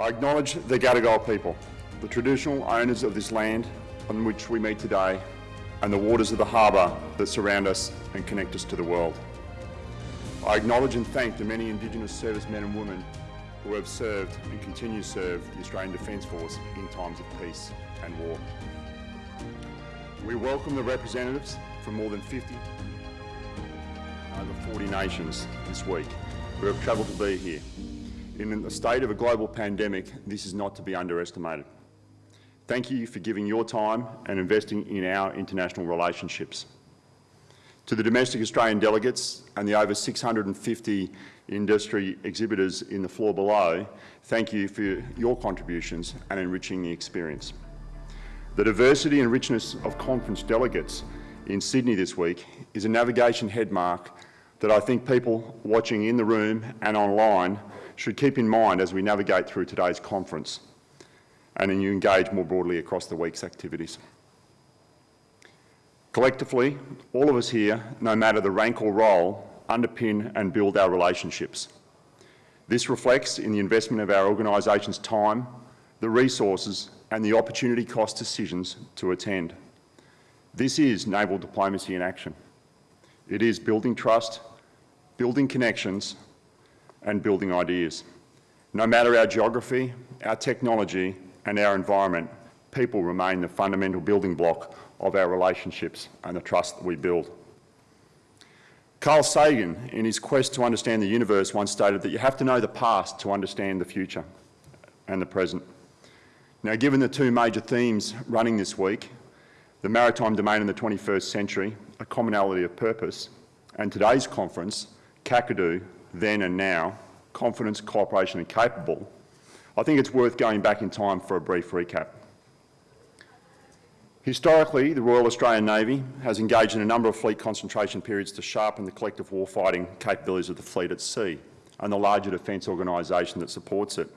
I acknowledge the Gadigal people, the traditional owners of this land on which we meet today and the waters of the harbour that surround us and connect us to the world. I acknowledge and thank the many Indigenous servicemen and women who have served and continue to serve the Australian Defence Force in times of peace and war. We welcome the representatives from more than 50, over 40 nations this week who have travelled to be here. In the state of a global pandemic, this is not to be underestimated. Thank you for giving your time and investing in our international relationships. To the domestic Australian delegates and the over 650 industry exhibitors in the floor below, thank you for your contributions and enriching the experience. The diversity and richness of conference delegates in Sydney this week is a navigation headmark that I think people watching in the room and online should keep in mind as we navigate through today's conference and you engage more broadly across the week's activities. Collectively, all of us here, no matter the rank or role, underpin and build our relationships. This reflects in the investment of our organisation's time, the resources and the opportunity cost decisions to attend. This is naval diplomacy in action. It is building trust, building connections and building ideas. No matter our geography, our technology and our environment, people remain the fundamental building block of our relationships and the trust that we build. Carl Sagan, in his quest to understand the universe, once stated that you have to know the past to understand the future and the present. Now, given the two major themes running this week, the maritime domain in the 21st century, a commonality of purpose, and today's conference, Kakadu, then and now, confidence, cooperation and capable, I think it's worth going back in time for a brief recap. Historically, the Royal Australian Navy has engaged in a number of fleet concentration periods to sharpen the collective warfighting capabilities of the fleet at sea and the larger defence organisation that supports it.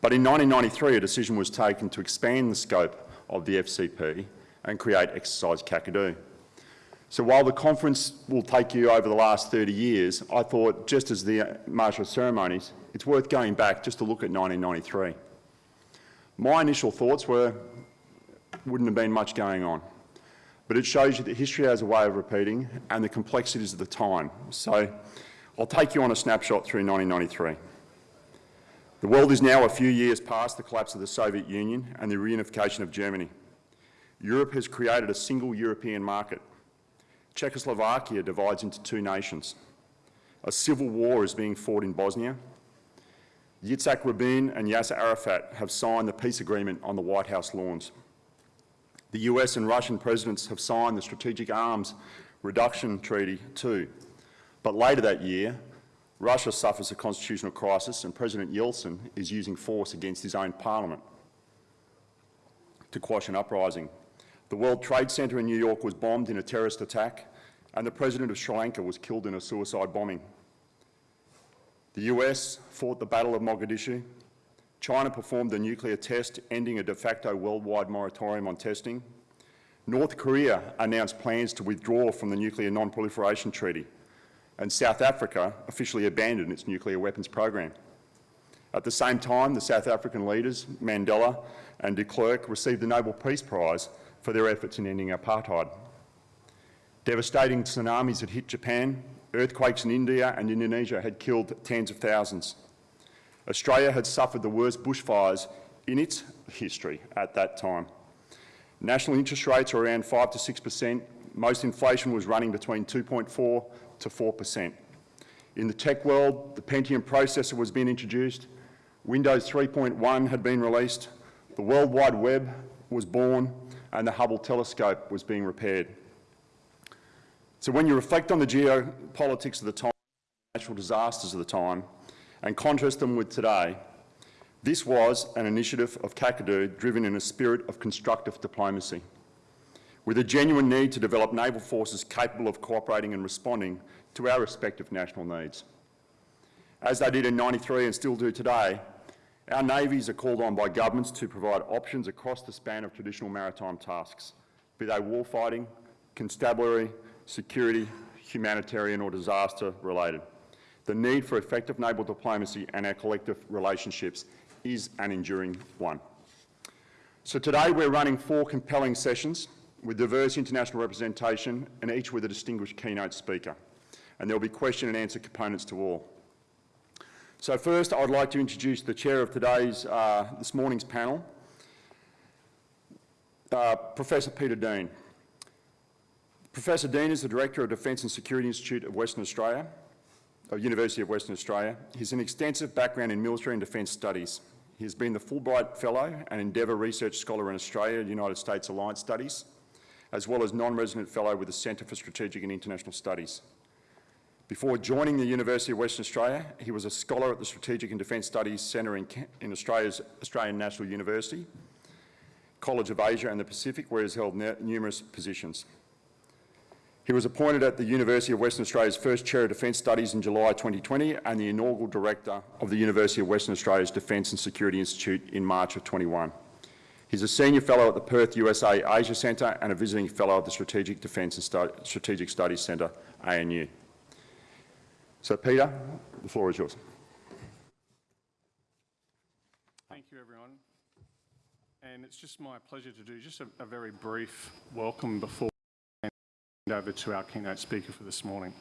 But in 1993, a decision was taken to expand the scope of the FCP and create Exercise Kakadu. So while the conference will take you over the last 30 years, I thought, just as the martial ceremonies, it's worth going back just to look at 1993. My initial thoughts were, wouldn't have been much going on. But it shows you that history has a way of repeating and the complexities of the time. So I'll take you on a snapshot through 1993. The world is now a few years past the collapse of the Soviet Union and the reunification of Germany. Europe has created a single European market Czechoslovakia divides into two nations. A civil war is being fought in Bosnia. Yitzhak Rabin and Yasser Arafat have signed the peace agreement on the White House lawns. The US and Russian presidents have signed the Strategic Arms Reduction Treaty too. But later that year, Russia suffers a constitutional crisis and President Yeltsin is using force against his own parliament to quash an uprising. The World Trade Center in New York was bombed in a terrorist attack and the president of Sri Lanka was killed in a suicide bombing. The US fought the Battle of Mogadishu. China performed a nuclear test, ending a de facto worldwide moratorium on testing. North Korea announced plans to withdraw from the Nuclear Non-Proliferation Treaty, and South Africa officially abandoned its nuclear weapons program. At the same time, the South African leaders, Mandela and de Klerk, received the Nobel Peace Prize for their efforts in ending apartheid. Devastating tsunamis had hit Japan, earthquakes in India and Indonesia had killed tens of thousands. Australia had suffered the worst bushfires in its history at that time. National interest rates were around 5 to 6 per cent. Most inflation was running between 2.4 to 4 per cent. In the tech world, the Pentium processor was being introduced, Windows 3.1 had been released, the World Wide Web was born, and the Hubble telescope was being repaired. So when you reflect on the geopolitics of the time, natural disasters of the time, and contrast them with today, this was an initiative of Kakadu driven in a spirit of constructive diplomacy, with a genuine need to develop naval forces capable of cooperating and responding to our respective national needs. As they did in 93 and still do today, our navies are called on by governments to provide options across the span of traditional maritime tasks, be they warfighting, constabulary, security, humanitarian or disaster related. The need for effective naval diplomacy and our collective relationships is an enduring one. So today we're running four compelling sessions with diverse international representation and each with a distinguished keynote speaker. And there'll be question and answer components to all. So first, I'd like to introduce the chair of today's, uh, this morning's panel, uh, Professor Peter Dean. Professor Dean is the Director of Defence and Security Institute of Western Australia, of University of Western Australia. He has an extensive background in military and defence studies. He has been the Fulbright Fellow and Endeavour Research Scholar in Australia United States Alliance Studies, as well as non-resident fellow with the Centre for Strategic and International Studies. Before joining the University of Western Australia, he was a scholar at the Strategic and Defence Studies Centre in, in Australia's Australian National University, College of Asia and the Pacific, where he has held numerous positions. He was appointed at the University of Western Australia's first Chair of Defence Studies in July 2020 and the inaugural Director of the University of Western Australia's Defence and Security Institute in March of 21. He's a Senior Fellow at the Perth USA Asia Centre and a Visiting Fellow at the Strategic Defence and Strategic Studies Centre, ANU. So Peter, the floor is yours. Thank you everyone. And it's just my pleasure to do just a, a very brief welcome before over to our keynote speaker for this morning.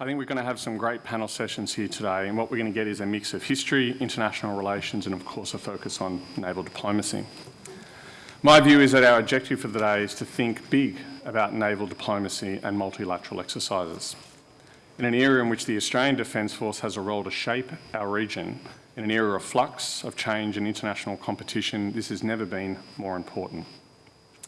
I think we're going to have some great panel sessions here today and what we're going to get is a mix of history, international relations and of course a focus on naval diplomacy. My view is that our objective for the day is to think big about naval diplomacy and multilateral exercises. In an era in which the Australian Defence Force has a role to shape our region, in an era of flux, of change and international competition, this has never been more important.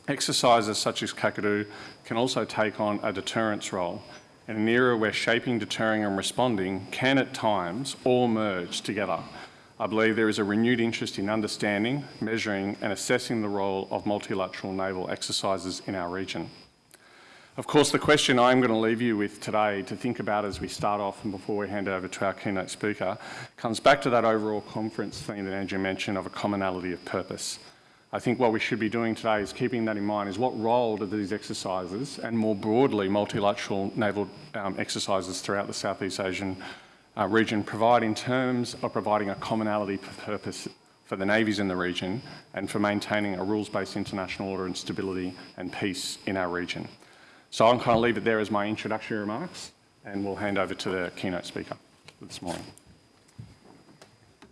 Exercises such as Kakadu can also take on a deterrence role in an era where shaping, deterring and responding can at times all merge together. I believe there is a renewed interest in understanding, measuring and assessing the role of multilateral naval exercises in our region. Of course, the question I'm going to leave you with today to think about as we start off and before we hand over to our keynote speaker comes back to that overall conference theme that Andrew mentioned of a commonality of purpose. I think what we should be doing today is keeping that in mind is what role do these exercises and more broadly multilateral naval um, exercises throughout the Southeast Asian uh, region provide in terms of providing a commonality of purpose for the navies in the region and for maintaining a rules-based international order and stability and peace in our region. So I'm going to leave it there as my introductory remarks and we'll hand over to the keynote speaker this morning.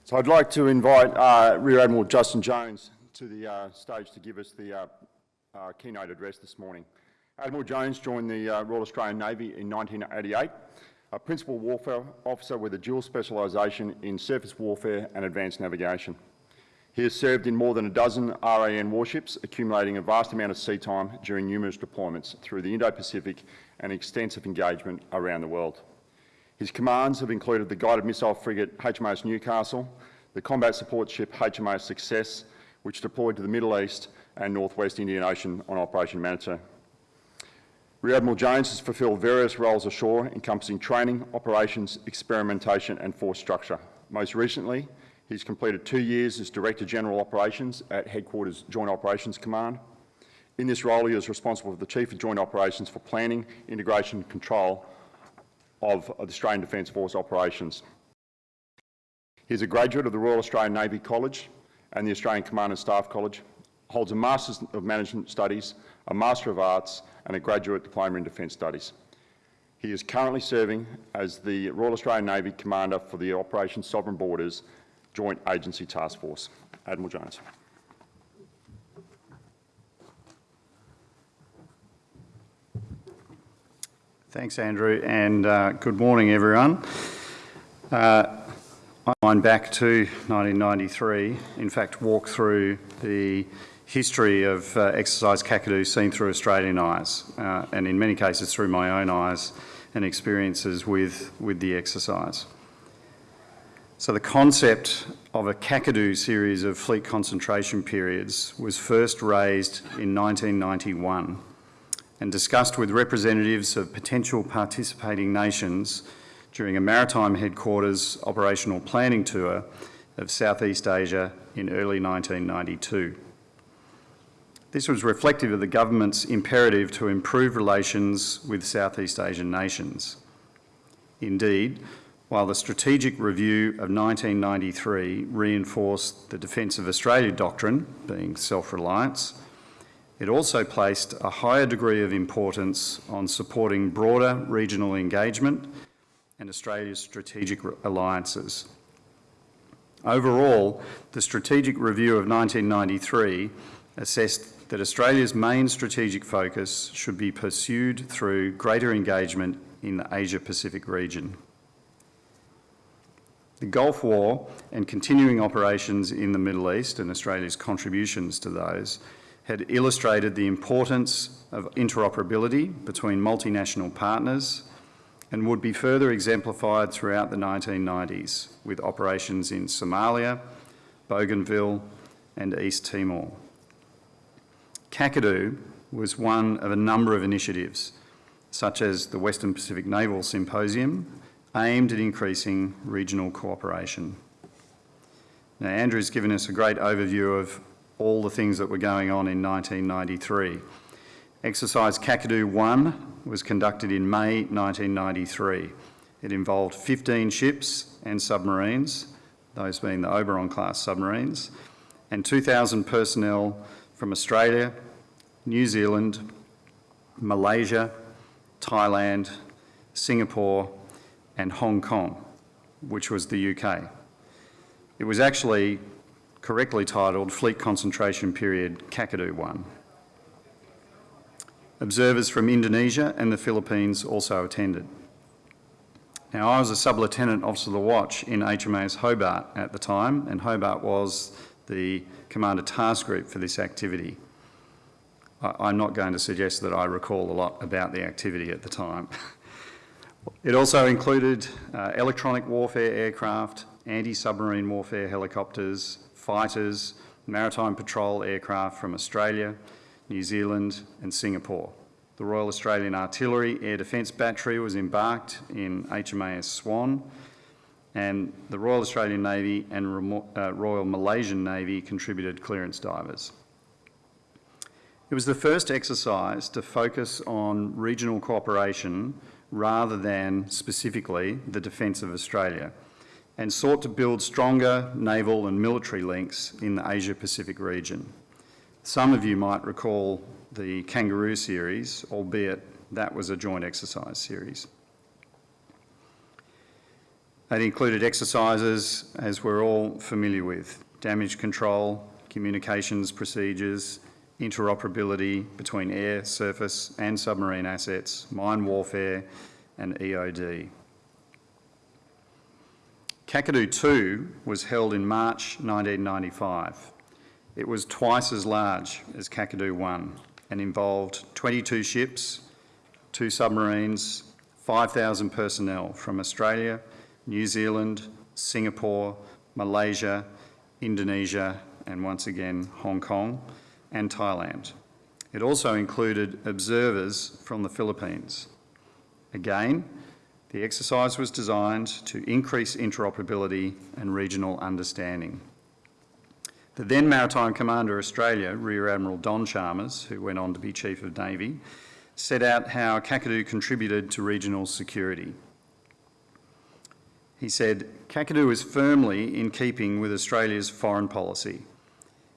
So I'd like to invite uh, Rear Admiral Justin Jones to the uh, stage to give us the uh, uh, keynote address this morning. Admiral Jones joined the uh, Royal Australian Navy in 1988, a principal warfare officer with a dual specialisation in surface warfare and advanced navigation. He has served in more than a dozen RAN warships, accumulating a vast amount of sea time during numerous deployments through the Indo-Pacific and extensive engagement around the world. His commands have included the guided missile frigate HMAS Newcastle, the combat support ship HMAS Success, which deployed to the Middle East and Northwest Indian Ocean on Operation Manitou. Rear Admiral Jones has fulfilled various roles ashore encompassing training, operations, experimentation and force structure. Most recently, he's completed two years as Director General Operations at Headquarters Joint Operations Command. In this role, he is responsible for the Chief of Joint Operations for planning, integration and control of, the Australian Defence Force operations. He's a graduate of the Royal Australian Navy College and the Australian Command and Staff College, holds a Master's of Management Studies, a Master of Arts and a Graduate Diploma in Defence Studies. He is currently serving as the Royal Australian Navy Commander for the Operation Sovereign Borders Joint Agency Task Force. Admiral Jones. Thanks, Andrew, and uh, good morning, everyone. Uh, I back to 1993, in fact walk through the history of uh, exercise Kakadu seen through Australian eyes, uh, and in many cases through my own eyes and experiences with, with the exercise. So the concept of a Kakadu series of fleet concentration periods was first raised in 1991 and discussed with representatives of potential participating nations during a maritime headquarters operational planning tour of Southeast Asia in early 1992. This was reflective of the government's imperative to improve relations with Southeast Asian nations. Indeed, while the Strategic Review of 1993 reinforced the Defence of Australia doctrine, being self-reliance, it also placed a higher degree of importance on supporting broader regional engagement and Australia's strategic alliances. Overall, the Strategic Review of 1993 assessed that Australia's main strategic focus should be pursued through greater engagement in the Asia-Pacific region. The Gulf War and continuing operations in the Middle East and Australia's contributions to those had illustrated the importance of interoperability between multinational partners and would be further exemplified throughout the 1990s with operations in Somalia, Bougainville and East Timor. Kakadu was one of a number of initiatives, such as the Western Pacific Naval Symposium, aimed at increasing regional cooperation. Now, Andrew's given us a great overview of all the things that were going on in 1993. Exercise Kakadu 1 was conducted in May 1993. It involved 15 ships and submarines, those being the Oberon class submarines, and 2,000 personnel from Australia, New Zealand, Malaysia, Thailand, Singapore and Hong Kong, which was the UK. It was actually correctly titled Fleet Concentration Period Kakadu 1. Observers from Indonesia and the Philippines also attended. Now, I was a sub-lieutenant officer of the watch in HMAS Hobart at the time, and Hobart was the commander task group for this activity. I, am not going to suggest that I recall a lot about the activity at the time. It also included uh, electronic warfare aircraft, anti-submarine warfare helicopters, fighters, maritime patrol aircraft from Australia, New Zealand and Singapore. The Royal Australian Artillery Air Defence Battery was embarked in HMAS Swan and the Royal Australian Navy and uh, Royal Malaysian Navy contributed clearance divers. It was the first exercise to focus on regional cooperation rather than specifically the defence of Australia and sought to build stronger naval and military links in the Asia-Pacific region. Some of you might recall the Kangaroo series, albeit that was a joint exercise series. It included exercises, as we're all familiar with, damage control, communications procedures, interoperability between air, surface and submarine assets, mine warfare and EOD. Kakadu 2 was held in March 1995. It was twice as large as Kakadu 1 and involved 22 ships, two submarines, 5,000 personnel from Australia, New Zealand, Singapore, Malaysia, Indonesia and once again Hong Kong, and Thailand. It also included observers from the Philippines. Again, the exercise was designed to increase interoperability and regional understanding. The then Maritime Commander Australia, Rear Admiral Don Chalmers, who went on to be Chief of Navy, set out how Kakadu contributed to regional security. He said, Kakadu is firmly in keeping with Australia's foreign policy.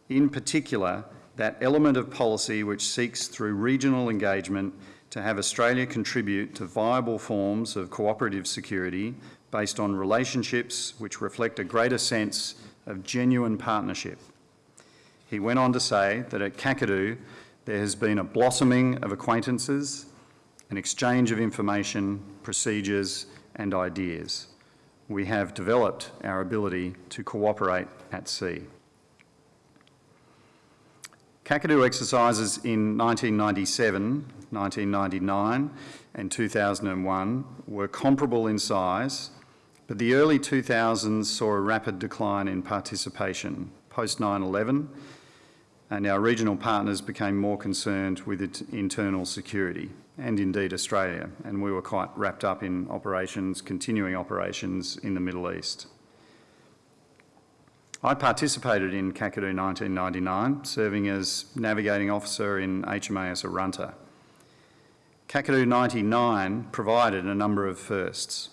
In particular, that element of policy which seeks through regional engagement to have Australia contribute to viable forms of cooperative security based on relationships which reflect a greater sense of genuine partnership. He went on to say that at Kakadu there has been a blossoming of acquaintances, an exchange of information, procedures and ideas. We have developed our ability to cooperate at sea. Kakadu exercises in 1997, 1999 and 2001 were comparable in size, but the early 2000s saw a rapid decline in participation post 9-11 and our regional partners became more concerned with internal security and indeed Australia and we were quite wrapped up in operations, continuing operations in the Middle East. I participated in Kakadu 1999, serving as navigating officer in HMAS Arunta. Kakadu 99 provided a number of firsts.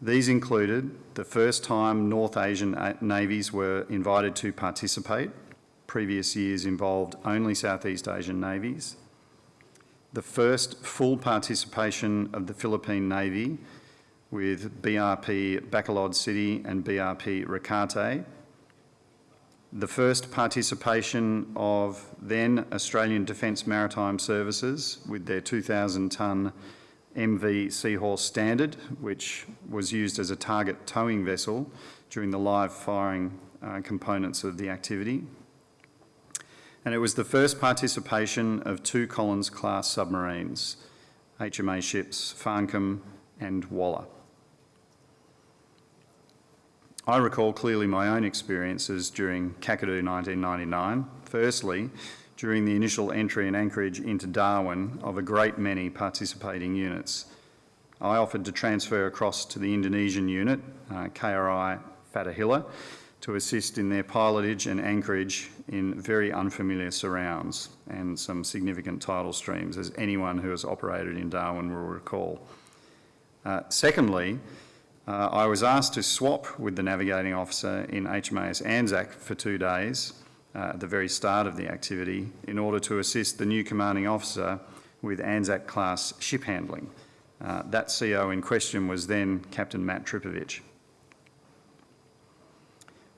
These included the first time North Asian navies were invited to participate. Previous years involved only Southeast Asian navies. The first full participation of the Philippine Navy with BRP Bacolod City and BRP Ricarte. The first participation of then Australian Defence Maritime Services with their 2,000 tonne MV Seahorse Standard, which was used as a target towing vessel during the live firing uh, components of the activity. And it was the first participation of two Collins-class submarines, HMA ships Farncombe and Waller. I recall clearly my own experiences during Kakadu 1999. Firstly, during the initial entry and anchorage into Darwin of a great many participating units. I offered to transfer across to the Indonesian unit, uh, KRI Fatahillah, to assist in their pilotage and anchorage in very unfamiliar surrounds and some significant tidal streams, as anyone who has operated in Darwin will recall. Uh, secondly, uh, I was asked to swap with the navigating officer in HMAS Anzac for two days uh, at the very start of the activity in order to assist the new commanding officer with Anzac class ship handling. Uh, that CO in question was then Captain Matt Tripovich.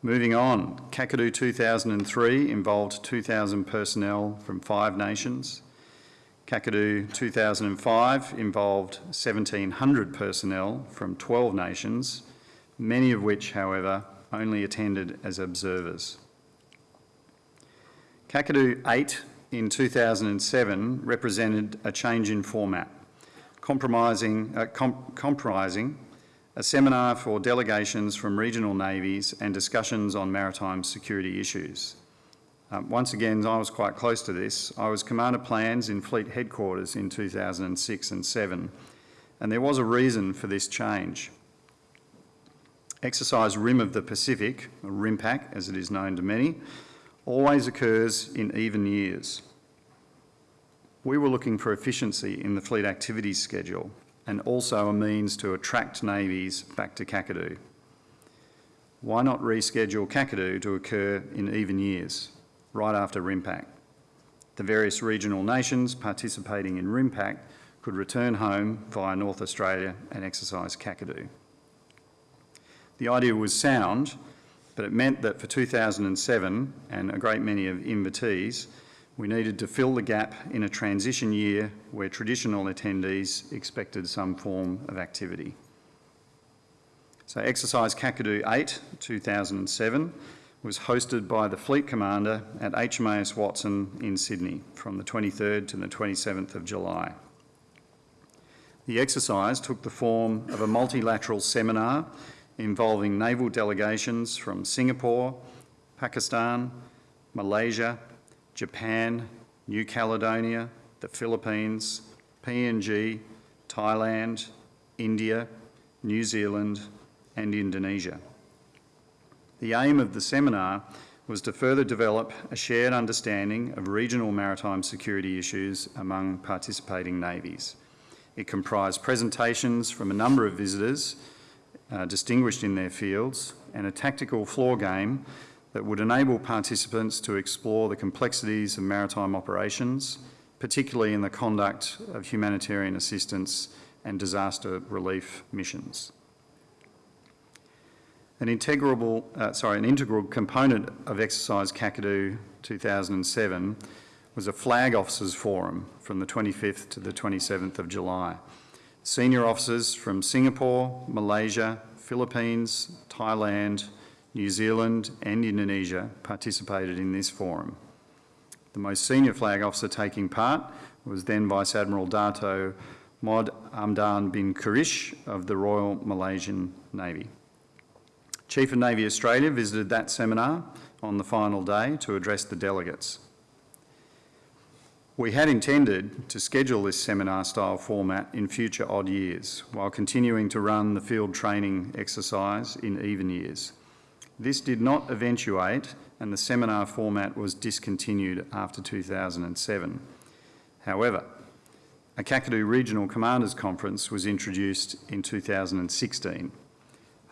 Moving on, Kakadu 2003 involved 2,000 personnel from five nations. Kakadu 2005 involved 1,700 personnel from 12 nations, many of which, however, only attended as observers. Kakadu 8 in 2007 represented a change in format, compromising, uh, com comprising a seminar for delegations from regional navies and discussions on maritime security issues. Um, once again, I was quite close to this. I was Commander Plans in Fleet Headquarters in 2006 and 7, and there was a reason for this change. Exercise Rim of the Pacific, or RIMPAC as it is known to many, always occurs in even years. We were looking for efficiency in the fleet activities schedule and also a means to attract navies back to Kakadu. Why not reschedule Kakadu to occur in even years, right after RIMPAC? The various regional nations participating in RIMPAC could return home via North Australia and exercise Kakadu. The idea was sound, but it meant that for 2007 and a great many of invitees, we needed to fill the gap in a transition year where traditional attendees expected some form of activity. So exercise Kakadu 8, 2007, was hosted by the Fleet Commander at HMAS Watson in Sydney from the 23rd to the 27th of July. The exercise took the form of a multilateral seminar involving naval delegations from Singapore, Pakistan, Malaysia, Japan, New Caledonia, the Philippines, PNG, Thailand, India, New Zealand and Indonesia. The aim of the seminar was to further develop a shared understanding of regional maritime security issues among participating navies. It comprised presentations from a number of visitors uh, distinguished in their fields and a tactical floor game that would enable participants to explore the complexities of maritime operations, particularly in the conduct of humanitarian assistance and disaster relief missions. An integral, uh, sorry, an integral component of Exercise Kakadu 2007 was a Flag Officers Forum from the 25th to the 27th of July. Senior officers from Singapore, Malaysia, Philippines, Thailand, New Zealand and Indonesia participated in this forum. The most senior flag officer taking part was then Vice Admiral Dato Mod Amdan bin Kurish of the Royal Malaysian Navy. Chief of Navy Australia visited that seminar on the final day to address the delegates. We had intended to schedule this seminar style format in future odd years while continuing to run the field training exercise in even years. This did not eventuate and the seminar format was discontinued after 2007. However, a Kakadu Regional Commanders Conference was introduced in 2016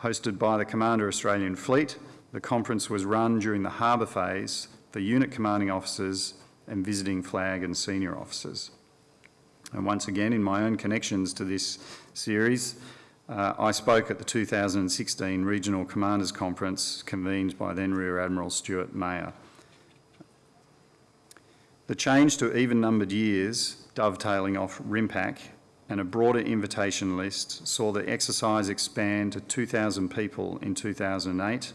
Hosted by the Commander Australian Fleet, the conference was run during the harbour phase for unit commanding officers and visiting flag and senior officers. And once again, in my own connections to this series, uh, I spoke at the 2016 Regional Commanders Conference convened by then Rear Admiral Stuart Mayer. The change to even-numbered years, dovetailing off RIMPAC, and a broader invitation list saw the exercise expand to 2,000 people in 2008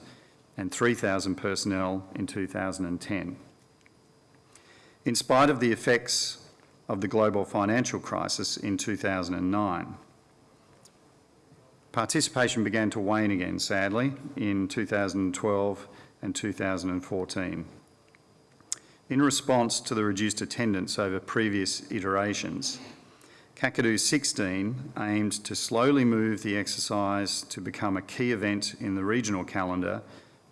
and 3,000 personnel in 2010. In spite of the effects of the global financial crisis in 2009, participation began to wane again, sadly, in 2012 and 2014. In response to the reduced attendance over previous iterations, Kakadu 16 aimed to slowly move the exercise to become a key event in the regional calendar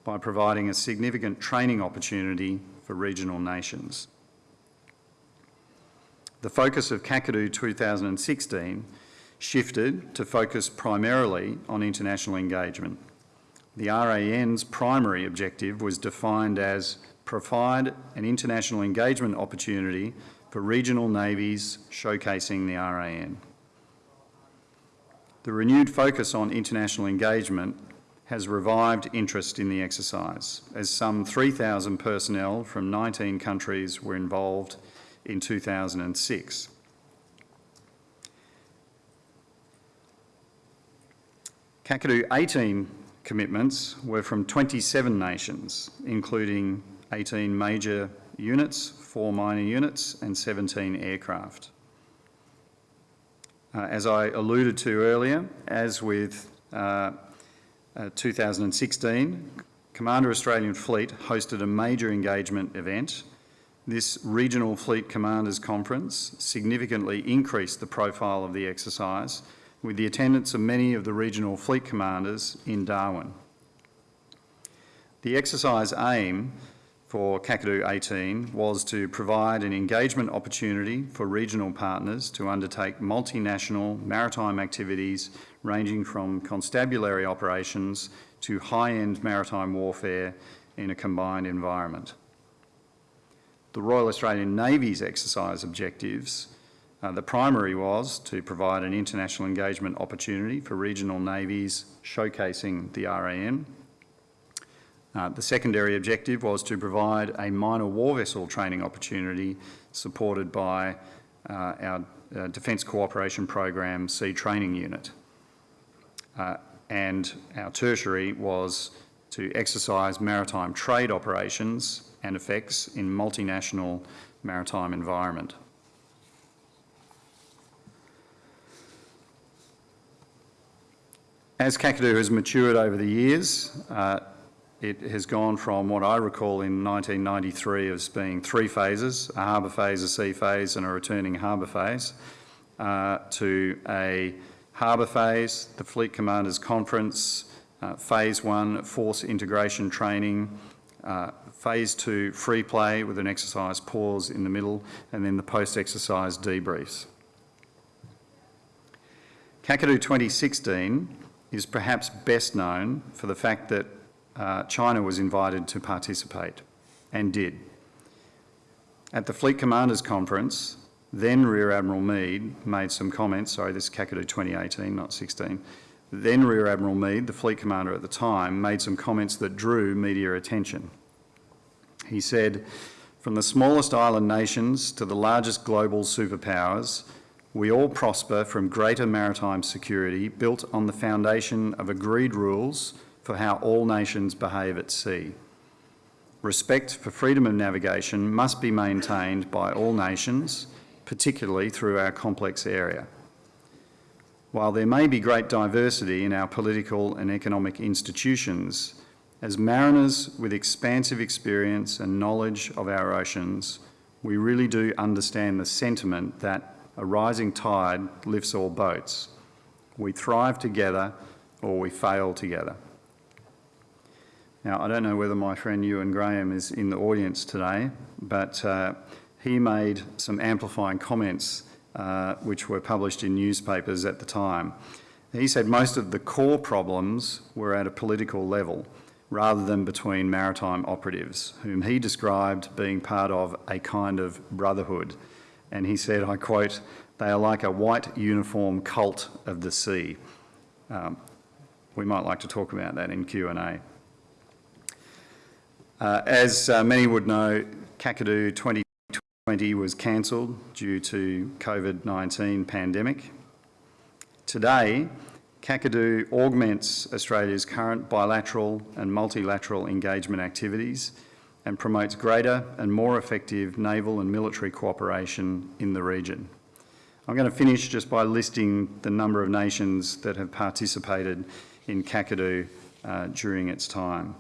by providing a significant training opportunity for regional nations. The focus of Kakadu 2016 shifted to focus primarily on international engagement. The RAN's primary objective was defined as provide an international engagement opportunity for regional navies showcasing the RAN. The renewed focus on international engagement has revived interest in the exercise, as some 3,000 personnel from 19 countries were involved in 2006. Kakadu 18 commitments were from 27 nations, including 18 major units, four minor units and 17 aircraft. Uh, as I alluded to earlier, as with uh, uh, 2016, Commander Australian Fleet hosted a major engagement event. This Regional Fleet Commanders Conference significantly increased the profile of the exercise with the attendance of many of the regional fleet commanders in Darwin. The exercise aim for Kakadu 18 was to provide an engagement opportunity for regional partners to undertake multinational maritime activities ranging from constabulary operations to high-end maritime warfare in a combined environment. The Royal Australian Navy's exercise objectives uh, the primary was to provide an international engagement opportunity for regional navies showcasing the RAN. Uh, the secondary objective was to provide a minor war vessel training opportunity supported by uh, our uh, Defence Cooperation Program Sea Training Unit. Uh, and our tertiary was to exercise maritime trade operations and effects in multinational maritime environment. As Kakadu has matured over the years, uh, it has gone from what I recall in 1993 as being three phases, a harbour phase, a sea phase and a returning harbour phase, uh, to a harbour phase, the Fleet Commanders Conference, uh, phase one, force integration training, uh, phase two, free play with an exercise pause in the middle, and then the post-exercise debriefs. Kakadu 2016 is perhaps best known for the fact that uh, China was invited to participate and did. At the Fleet Commanders Conference, then Rear Admiral Mead made some comments, sorry, this is Kakadu 2018, not 16. Then Rear Admiral Mead, the fleet commander at the time, made some comments that drew media attention. He said, from the smallest island nations to the largest global superpowers, we all prosper from greater maritime security built on the foundation of agreed rules for how all nations behave at sea. Respect for freedom of navigation must be maintained by all nations, particularly through our complex area. While there may be great diversity in our political and economic institutions, as mariners with expansive experience and knowledge of our oceans, we really do understand the sentiment that a rising tide lifts all boats. We thrive together or we fail together. Now, I don't know whether my friend Euan Graham is in the audience today, but uh, he made some amplifying comments uh, which were published in newspapers at the time. he said most of the core problems were at a political level rather than between maritime operatives, whom he described being part of a kind of brotherhood. And he said, I quote, they are like a white uniform cult of the sea. Um, we might like to talk about that in Q&A. Uh, as uh, many would know, Kakadu 2020 was cancelled due to COVID-19 pandemic. Today, Kakadu augments Australia's current bilateral and multilateral engagement activities and promotes greater and more effective naval and military cooperation in the region. I'm going to finish just by listing the number of nations that have participated in Kakadu uh, during its time,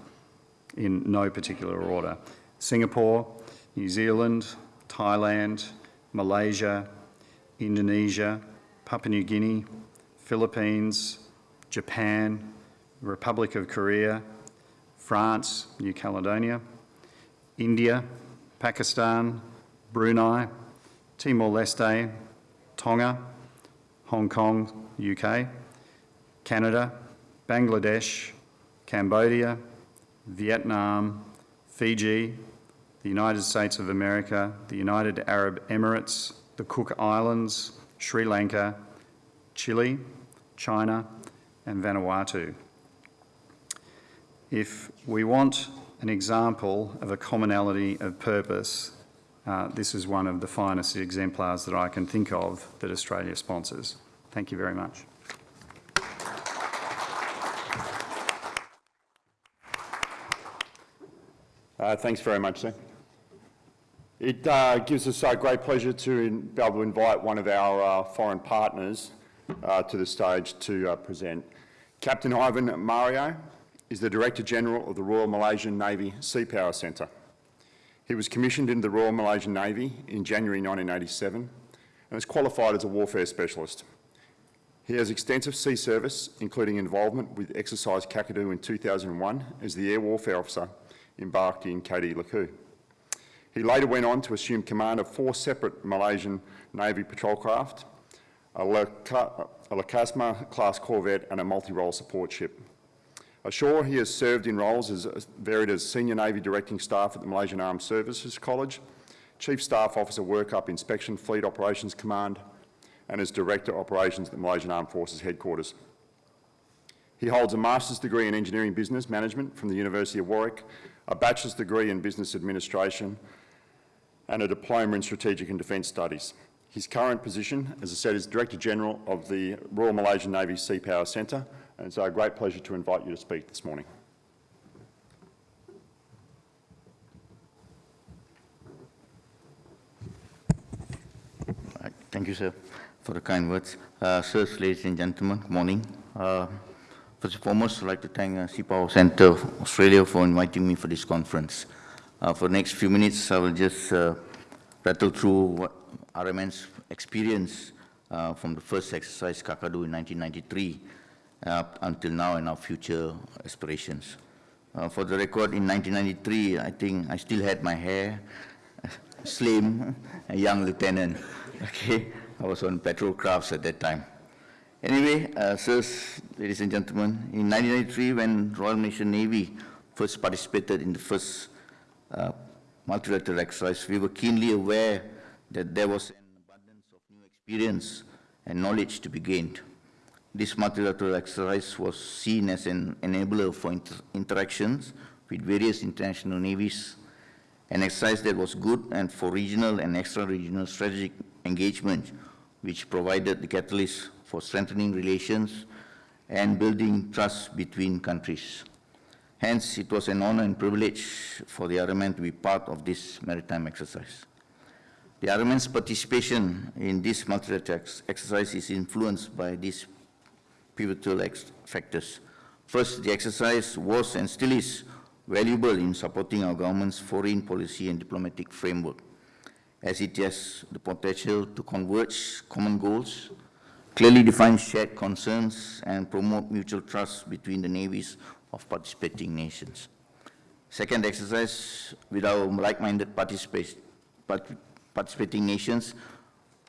in no particular order. Singapore, New Zealand, Thailand, Malaysia, Indonesia, Papua New Guinea, Philippines, Japan, Republic of Korea, France, New Caledonia, India, Pakistan, Brunei, Timor-Leste, Tonga, Hong Kong, UK, Canada, Bangladesh, Cambodia, Vietnam, Fiji, the United States of America, the United Arab Emirates, the Cook Islands, Sri Lanka, Chile, China and Vanuatu. If we want an example of a commonality of purpose, uh, this is one of the finest exemplars that I can think of that Australia sponsors. Thank you very much. Uh, thanks very much, sir. It uh, gives us uh, great pleasure to in, be able to invite one of our uh, foreign partners uh, to the stage to uh, present. Captain Ivan Mario is the Director General of the Royal Malaysian Navy Sea Power Centre. He was commissioned into the Royal Malaysian Navy in January 1987 and is qualified as a warfare specialist. He has extensive sea service, including involvement with Exercise Kakadu in 2001 as the Air Warfare Officer embarked in KD Lekiu. He later went on to assume command of four separate Malaysian Navy patrol craft, a Laksamana class corvette and a multi-role support ship. Ashore, he has served in roles as varied as Senior Navy Directing Staff at the Malaysian Armed Services College, Chief Staff Officer Workup Inspection Fleet Operations Command, and as Director Operations at the Malaysian Armed Forces Headquarters. He holds a Master's degree in Engineering Business Management from the University of Warwick, a Bachelor's degree in Business Administration, and a Diploma in Strategic and Defence Studies. His current position, as I said, is Director General of the Royal Malaysian Navy Sea Power Centre, and it's a great pleasure to invite you to speak this morning. Thank you, sir, for the kind words. Uh, sirs, ladies and gentlemen, good morning. Uh, first and foremost, I'd like to thank uh, Sea Power Centre Australia for inviting me for this conference. Uh, for the next few minutes, I will just uh, rattle through what RMN's experience uh, from the first exercise Kakadu in 1993 up until now and our future aspirations. Uh, for the record, in 1993, I think I still had my hair, slim, a young lieutenant. Okay, I was on patrol crafts at that time. Anyway, uh, sirs, ladies and gentlemen, in 1993, when Royal Malaysian Navy first participated in the first uh, multilateral exercise, we were keenly aware that there was an abundance of new experience and knowledge to be gained. This multilateral exercise was seen as an enabler for inter interactions with various international navies, an exercise that was good and for regional and extra-regional strategic engagement, which provided the catalyst for strengthening relations and building trust between countries. Hence, it was an honor and privilege for the RMN to be part of this maritime exercise. The RMN's participation in this multilateral exercise is influenced by these pivotal factors. First, the exercise was and still is valuable in supporting our government's foreign policy and diplomatic framework, as it has the potential to converge common goals, clearly define shared concerns, and promote mutual trust between the navies of participating nations. Second exercise, with our like-minded participating nations,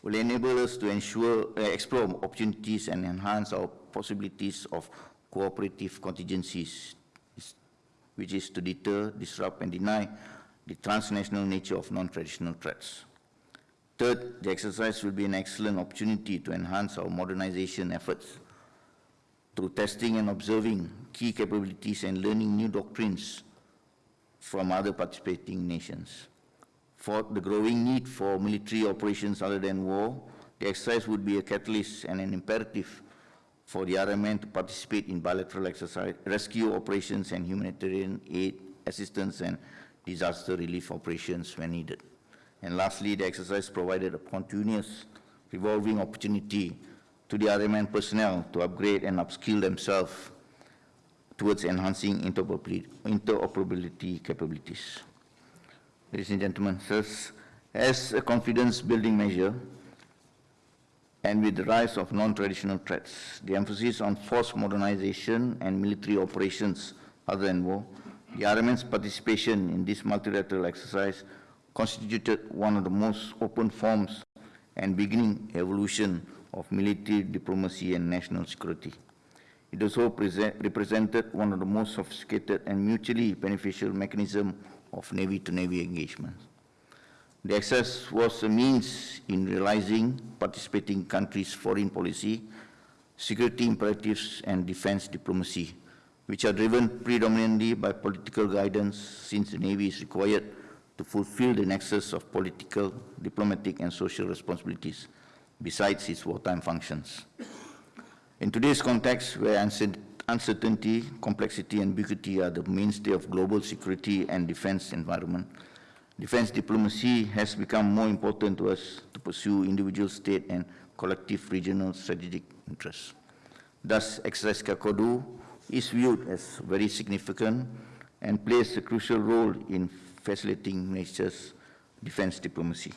will enable us to ensure, uh, explore opportunities and enhance our possibilities of cooperative contingencies, which is to deter, disrupt, and deny the transnational nature of non-traditional threats. Third, the exercise will be an excellent opportunity to enhance our modernization efforts through testing and observing key capabilities and learning new doctrines from other participating nations. For the growing need for military operations other than war, the exercise would be a catalyst and an imperative for the RMN to participate in bilateral exercise, rescue operations and humanitarian aid assistance and disaster relief operations when needed. And lastly, the exercise provided a continuous revolving opportunity to the RMN personnel to upgrade and upskill themselves towards enhancing interoperability, capabilities. Ladies and gentlemen, sirs, as a confidence-building measure, and with the rise of non-traditional threats, the emphasis on force modernization and military operations other than war, the RMN's participation in this multilateral exercise constituted one of the most open forms and beginning evolution of military diplomacy and national security. It also represented one of the most sophisticated and mutually beneficial mechanism of Navy-to-Navy engagement. The access was a means in realizing participating countries' foreign policy, security imperatives, and defense diplomacy, which are driven predominantly by political guidance since the Navy is required to fulfill the nexus of political, diplomatic, and social responsibilities besides its wartime functions. In today's context, where uncertainty, complexity, and ambiguity are the mainstay of global security and defense environment, defense diplomacy has become more important to us to pursue individual state and collective regional strategic interests. Thus, Exercise Kakadu is viewed as very significant and plays a crucial role in facilitating nature's defense diplomacy.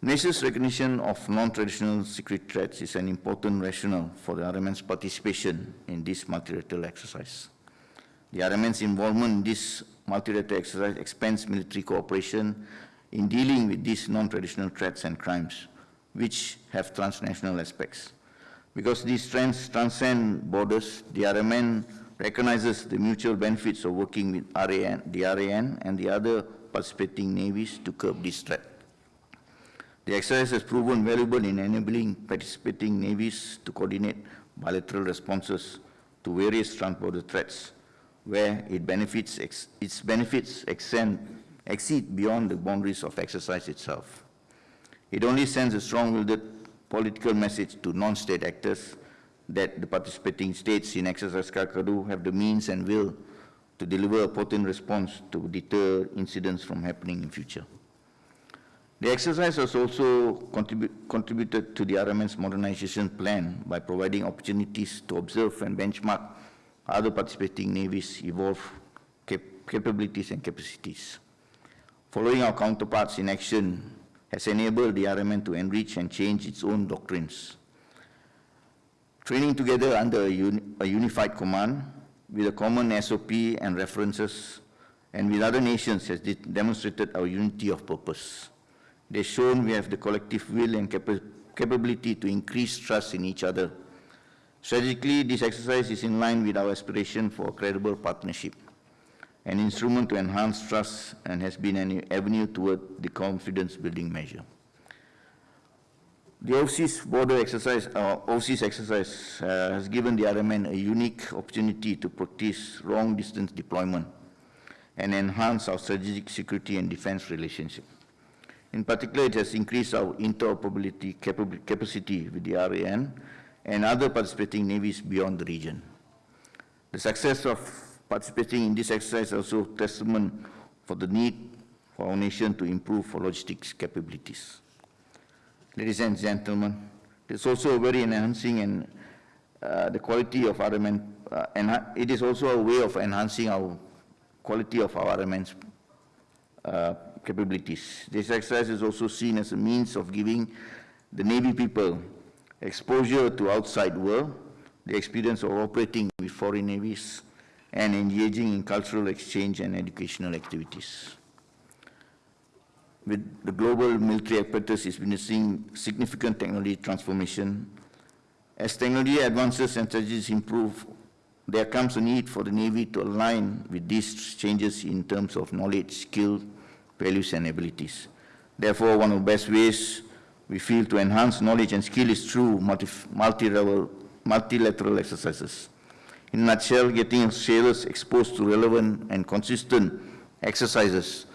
NACE's recognition of non-traditional secret threats is an important rationale for the RMN's participation in this multilateral exercise. The RMN's involvement in this multilateral exercise expands military cooperation in dealing with these non-traditional threats and crimes, which have transnational aspects. Because these trends transcend borders, the RMN recognizes the mutual benefits of working with RAN, the RAN and the other participating navies to curb this threat. The exercise has proven valuable in enabling participating navies to coordinate bilateral responses to various transborder threats, where it benefits, its benefits extend, exceed beyond the boundaries of exercise itself. It only sends a strong-willed political message to non-state actors that the participating states in Exercise Kakadu have the means and will to deliver a potent response to deter incidents from happening in future. The exercise has also contribu- contributed to the RMN's modernization plan by providing opportunities to observe and benchmark other participating navies evolve cap- capabilities and capacities. Following our counterparts in action has enabled the RMN to enrich and change its own doctrines. Training together under a, uni- a unified command with a common SOP and references and with other nations has de- demonstrated our unity of purpose. Has shown we have the collective will and capa- capability to increase trust in each other. Strategically, this exercise is in line with our aspiration for a credible partnership, an instrument to enhance trust and has been an avenue toward the confidence-building measure. The overseas border exercise, uh, overseas exercise uh, has given the RMN a unique opportunity to practice long-distance deployment and enhance our strategic security and defense relationship. In particular, it has increased our interoperability capacity with the RAN and other participating navies beyond the region. The success of participating in this exercise is also testament for the need for our nation to improve our logistics capabilities. Ladies and gentlemen, it's also very enhancing and uh, the quality of RMN, uh, enha- it is also a way of enhancing our quality of our RMN's uh, capabilities. This exercise is also seen as a means of giving the Navy people exposure to outside world, the experience of operating with foreign navies, and engaging in cultural exchange and educational activities. With the global military apparatus is witnessing significant technology transformation, As technology advances and strategies improve, there comes a need for the Navy to align with these changes in terms of knowledge, skill, values, and abilities. Therefore, one of the best ways we feel to enhance knowledge and skill is through multi- multi-level, multilateral exercises. In a nutshell, getting sailors exposed to relevant and consistent exercises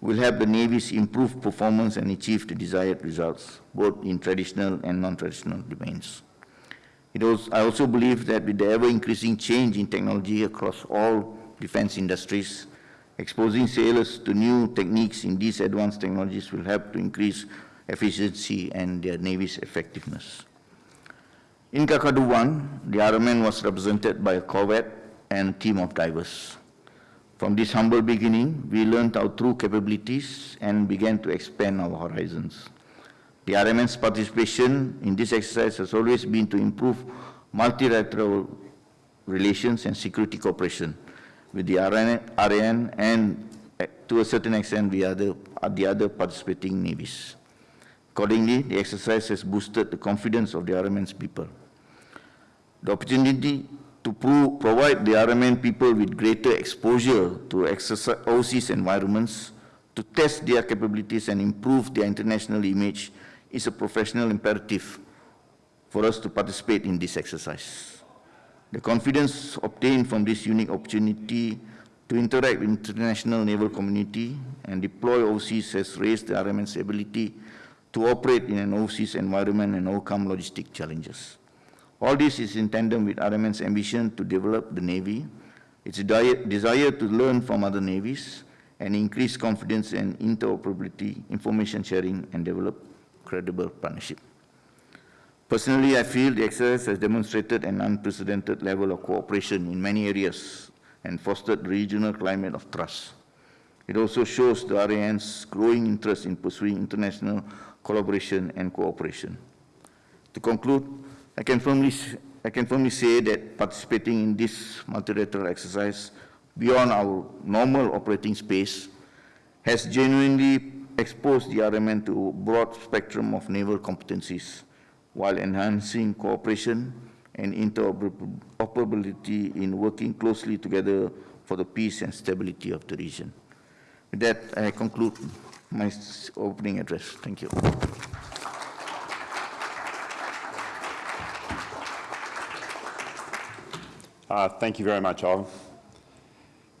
will help the navies improve performance and achieve the desired results, both in traditional and non-traditional domains. Also, I also believe that with the ever-increasing change in technology across all defense industries, exposing sailors to new techniques in these advanced technologies will help to increase efficiency and their navy's effectiveness. In Kakadu 1, the RMN was represented by a corvette and a team of divers. From this humble beginning, we learned our true capabilities and began to expand our horizons. The RMN's participation in this exercise has always been to improve multilateral relations and security cooperation with the RN, and eh, to a certain extent the other, the other participating navies. Accordingly, the exercise has boosted the confidence of the RMN's people. The opportunity to pro- provide the RMN people with greater exposure to overseas environments, to test their capabilities and improve their international image is a professional imperative for us to participate in this exercise. The confidence obtained from this unique opportunity to interact with international naval community and deploy overseas has raised the RMN's ability to operate in an overseas environment and overcome logistic challenges. All this is in tandem with RMN's ambition to develop the Navy, its desire to learn from other navies, and increase confidence and interoperability, information sharing, and develop credible partnership. Personally, I feel the exercise has demonstrated an unprecedented level of cooperation in many areas and fostered regional climate of trust. It also shows the RAN's growing interest in pursuing international collaboration and cooperation. To conclude, I can firmly, I can firmly say that participating in this multilateral exercise beyond our normal operating space has genuinely exposed the RMN to a broad spectrum of naval competencies while enhancing cooperation and interoperability in working closely together for the peace and stability of the region. With that, I conclude my opening address. Thank you. Uh, Thank you very much, Ivan.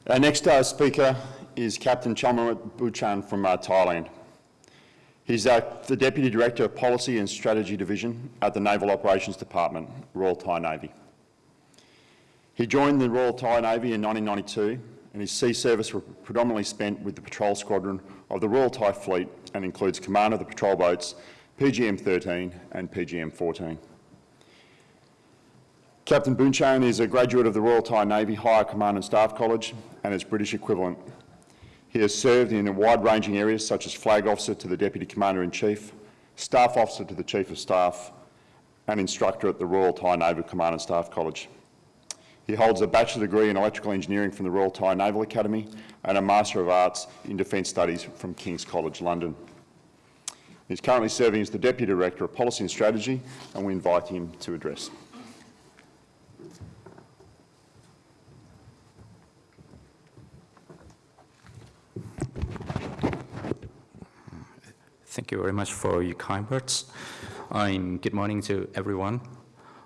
Our next uh, speaker is Captain Chomrawat Buchan from uh, Thailand. He's uh, the Deputy Director of Policy and Strategy Division at the Naval Operations Department, Royal Thai Navy. He joined the Royal Thai Navy in 1992 and his sea service was predominantly spent with the patrol squadron of the Royal Thai Fleet and includes command of the patrol boats PGM-13 and PGM-14. Captain Boonchain is a graduate of the Royal Thai Navy Higher Command and Staff College and its British equivalent. He has served in a wide-ranging areas such as Flag Officer to the Deputy Commander-in-Chief, Staff Officer to the Chief of Staff and instructor at the Royal Thai Naval Command and Staff College. He holds a bachelor degree in electrical engineering from the Royal Thai Naval Academy and a Master of Arts in Defence Studies from King's College London. He's currently serving as the Deputy Director of Policy and Strategy and we invite him to address. Thank you very much for your kind words. Um, good morning to everyone.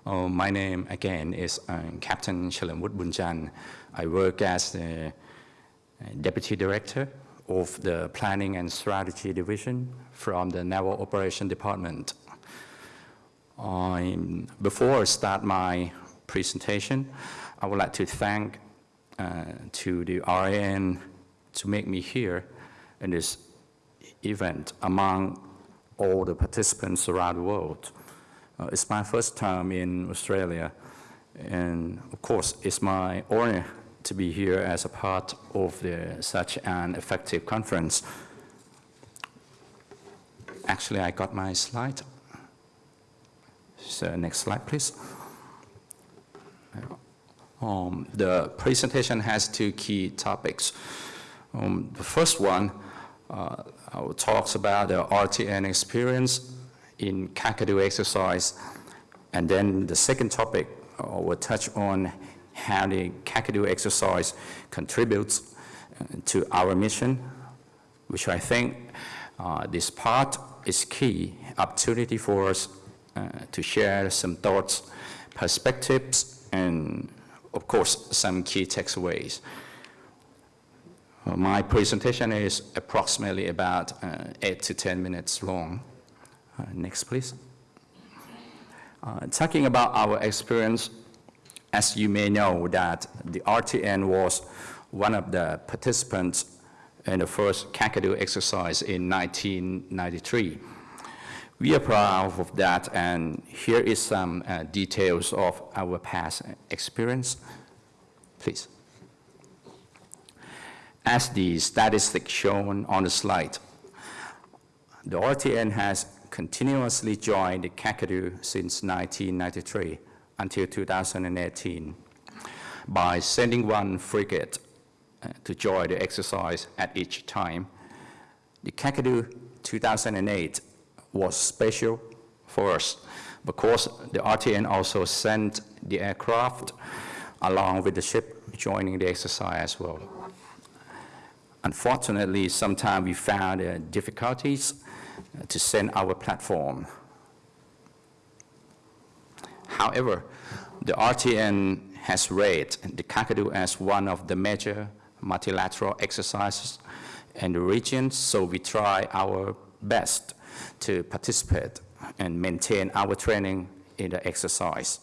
Uh, my name again is uh, Captain Chalamwut Bunjan. I work as the uh, Deputy Director of the Planning and Strategy Division from the Naval Operation Department. Um, before I start my presentation, I would like to thank uh, to the RAN to make me here in this event among all the participants around the world. Uh, it's my first time in Australia, and of course, it's my honor to be here as a part of the, such an effective conference. Actually, I got my slide. So next slide, please. Um, the presentation has two key topics. Um, the first one uh, uh, talks about the RTN experience in Kakadu exercise And then the second topic uh, will touch on how the Kakadu exercise contributes uh, to our mission, which I think uh, this part is key opportunity for us uh, to share some thoughts, perspectives, and of course, some key takeaways. My presentation is approximately about uh, eight to 10 minutes long. Uh, Next, please. Uh, Talking about our experience, as you may know, that the RTN was one of the participants in the first Kakadu exercise in 1993. We are proud of that, and here is some uh, details of our past experience. Please. As the statistics shown on the slide, the RTN has continuously joined the Kakadu since 1993 until 2018 by sending one frigate uh, to join the exercise at each time. The Kakadu 2008 was special for us because the RTN also sent the aircraft along with the ship joining the exercise as well. Unfortunately, sometimes we found uh, difficulties uh, to send our platform. However, the RTN has rated the Kakadu as one of the major multilateral exercises in the region, so we try our best to participate and maintain our training in the exercise.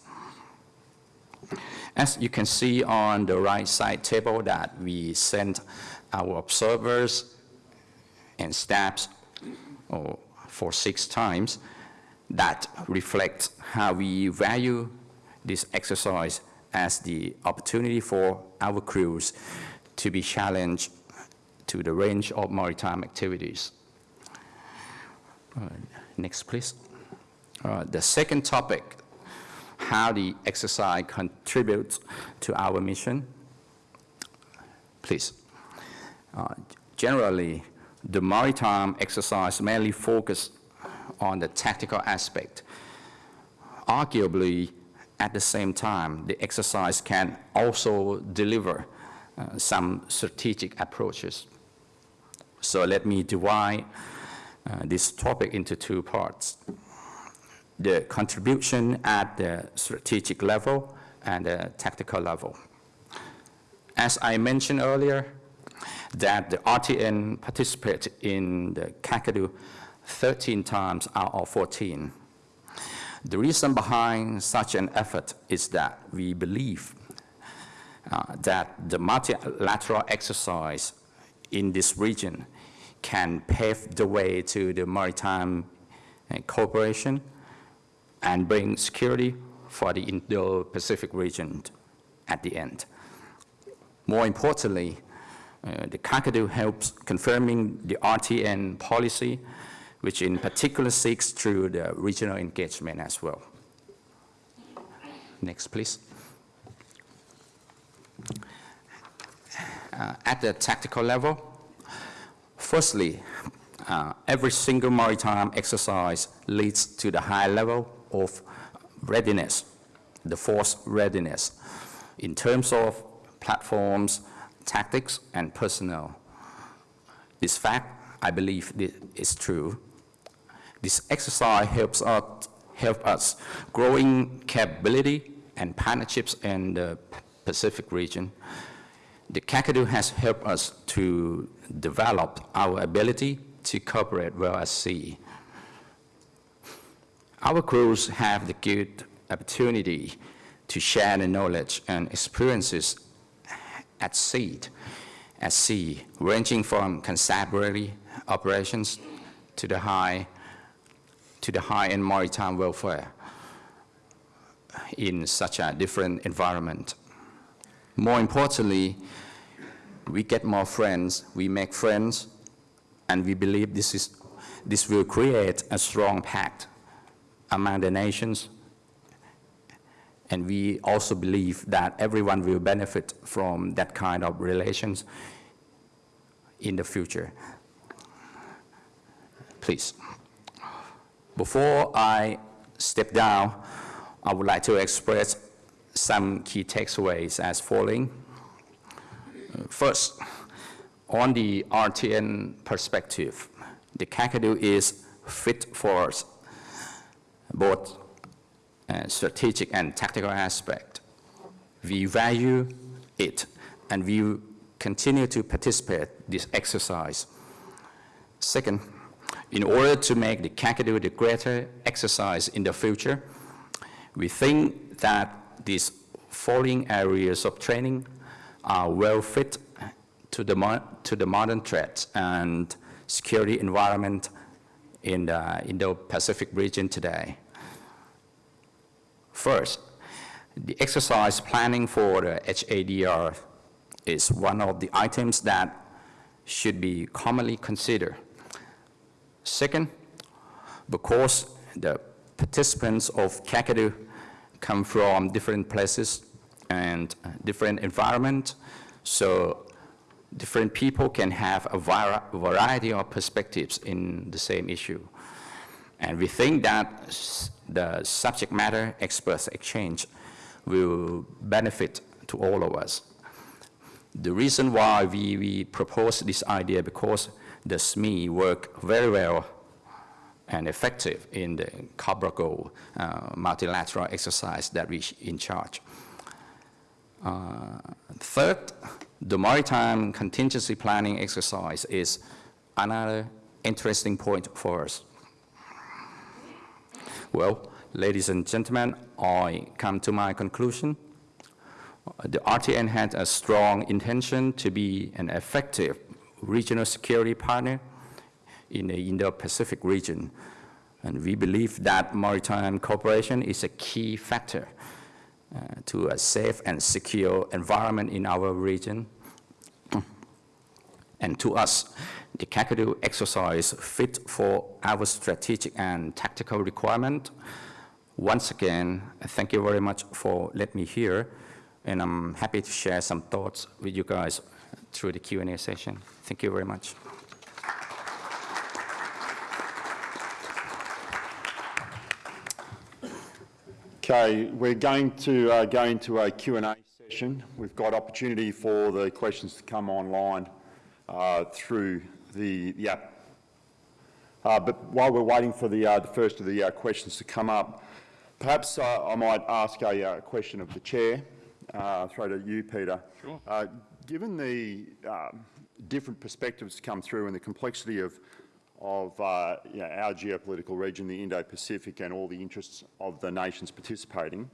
As you can see on the right side table that we sent our observers and staffs oh, for six times, that reflects how we value this exercise as the opportunity for our crews to be challenged to the range of maritime activities. Next, please. The second topic, how the exercise contributes to our mission. Please. Uh, Generally, the maritime exercise mainly focused on the tactical aspect. Arguably, at the same time, the exercise can also deliver uh, some strategic approaches. So let me divide uh, this topic into two parts. The contribution at the strategic level and the tactical level. As I mentioned earlier, that the RTN participated in the Kakadu 13 times out of 14. The reason behind such an effort is that we believe uh, that the multilateral exercise in this region can pave the way to the maritime uh, cooperation and bring security for the Indo-Pacific region at the end. More importantly, uh, the Kakadu helps confirming the RTN policy, which in particular seeks through the regional engagement as well. Next, please. Uh, at the tactical level, firstly, uh, every single maritime exercise leads to the high level of readiness, the force readiness, in terms of platforms, tactics, and personnel. This fact, I believe, is true. This exercise helps us, help us growing capability and partnerships in the Pacific region. The Kakadu has helped us to develop our ability to cooperate well at sea. Our crews have the good opportunity to share the knowledge and experiences at sea, at sea, ranging from constabulary operations to the high, to the high-end maritime welfare in such a different environment. More importantly, we get more friends, we make friends, and we believe this, is, this will create a strong pact among the nations. And we also believe that everyone will benefit from that kind of relations in the future. Please. Before I step down, I would like to express some key takeaways as following. First, on the RTN perspective, the Kakadu is fit for us, both uh, strategic and tactical aspect. We value it, and we continue to participate this exercise. Second, in order to make the Kakadu the greater exercise in the future, we think that these following areas of training are well fit to the, to the modern threats and security environment in the Indo-Pacific region today. First, the exercise planning for the HADR is one of the items that should be commonly considered. Second, because the participants of Kakadu come from different places and different environment, so different people can have a variety of perspectives in the same issue. And we think that the subject matter experts exchange will benefit to all of us. The reason why we, we propose this idea because the SME work very well and effective in the Cobra Gold uh, multilateral exercise that we in charge. Uh, Third, the maritime contingency planning exercise is another interesting point for us. Well, ladies and gentlemen, I come to my conclusion. The RTN had a strong intention to be an effective regional security partner in the Indo-Pacific region. And we believe that maritime cooperation is a key factor uh, to a safe and secure environment in our region. And to us, the Kakadu exercise fit for our strategic and tactical requirement. Once again, thank you very much for letting me here, and I'm happy to share some thoughts with you guys through the Q&A session. Thank you very much. Okay, we're going to uh, go into a Q&A session. We've got opportunity for the questions to come online uh, through the, the app. Uh, but while we're waiting for the, uh, the first of the uh, questions to come up, perhaps uh, I might ask a uh, question of the chair. Uh, throw to you, Peter. Sure. Uh, given the um, different perspectives come through and the complexity of of uh, you know, our geopolitical region, the Indo-Pacific, and all the interests of the nations participating.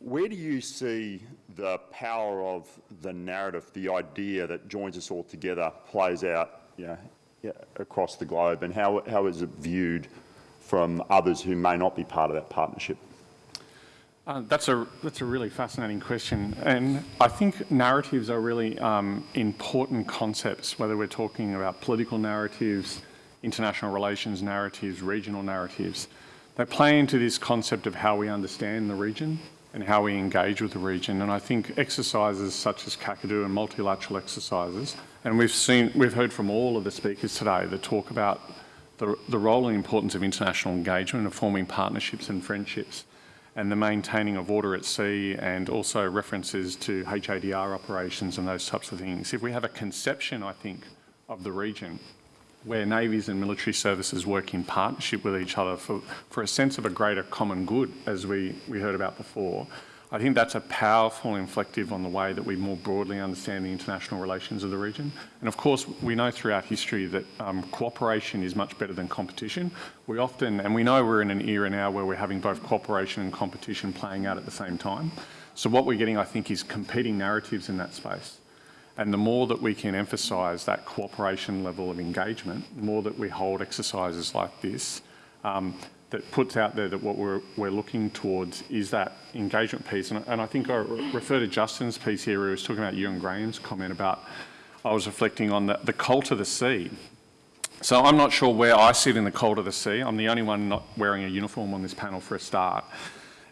Where do you see the power of the narrative, the idea that joins us all together, plays out you know, across the globe, and how, how is it viewed from others who may not be part of that partnership? Uh, that's a that's a really fascinating question, and I think narratives are really um, important concepts. Whether we're talking about political narratives, international relations narratives, regional narratives, they play into this concept of how we understand the region and how we engage with the region. And I think exercises such as Kakadu and multilateral exercises, and we've seen we've heard from all of the speakers today that talk about the, the role and importance of international engagement and forming partnerships and friendships and the maintaining of order at sea and also references to HADR operations and those types of things. If we have a conception, I think, of the region where navies and military services work in partnership with each other for, for a sense of a greater common good, as we, we heard about before, I think that's a powerful inflective on the way that we more broadly understand the international relations of the region. And of course, we know throughout history that um, cooperation is much better than competition. We often, and we know we're in an era now where we're having both cooperation and competition playing out at the same time. So what we're getting, I think, is competing narratives in that space. And the more that we can emphasise that cooperation level of engagement, the more that we hold exercises like this, um, that puts out there that what we're, we're looking towards is that engagement piece. And, and I think I re- refer to Justin's piece here, he was talking about Euan Graham's comment about, I was reflecting on the, the cult of the sea. So I'm not sure where I sit in the cult of the sea. I'm the only one not wearing a uniform on this panel for a start.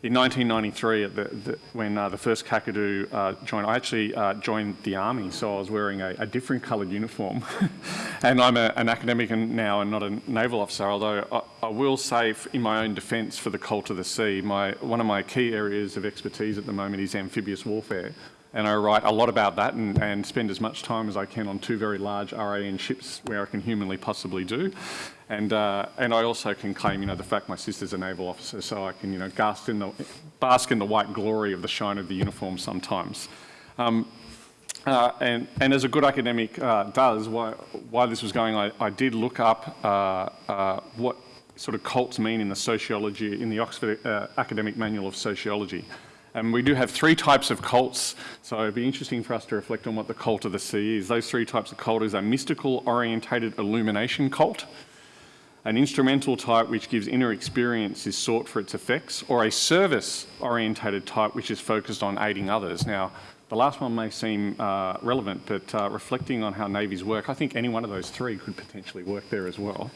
In 1993, at the, the, when uh, the first Kakadu uh, joined, I actually uh, joined the army, so I was wearing a, a different coloured uniform. and I'm a, an academic now and not a naval officer, although I, I will say in my own defence for the cult of the sea, my, one of my key areas of expertise at the moment is amphibious warfare. And I write a lot about that and, and spend as much time as I can on two very large RAN ships where I can humanly possibly do. And, uh, and I also can claim, you know, the fact my sister's a naval officer, so I can, you know, bask in the, bask in the white glory of the shine of the uniform sometimes. Um, uh, and, and as a good academic uh, does, why, why this was going, I, I did look up uh, uh, what sort of cults mean in the sociology, in the Oxford uh, Academic Manual of Sociology. And we do have three types of cults, so it'd be interesting for us to reflect on what the cult of the sea is. Those three types of cult is a mystical orientated illumination cult, an instrumental type which gives inner experience is sought for its effects, or a service orientated type which is focused on aiding others. Now, the last one may seem uh, relevant, but uh, reflecting on how navies work, I think any one of those three could potentially work there as well.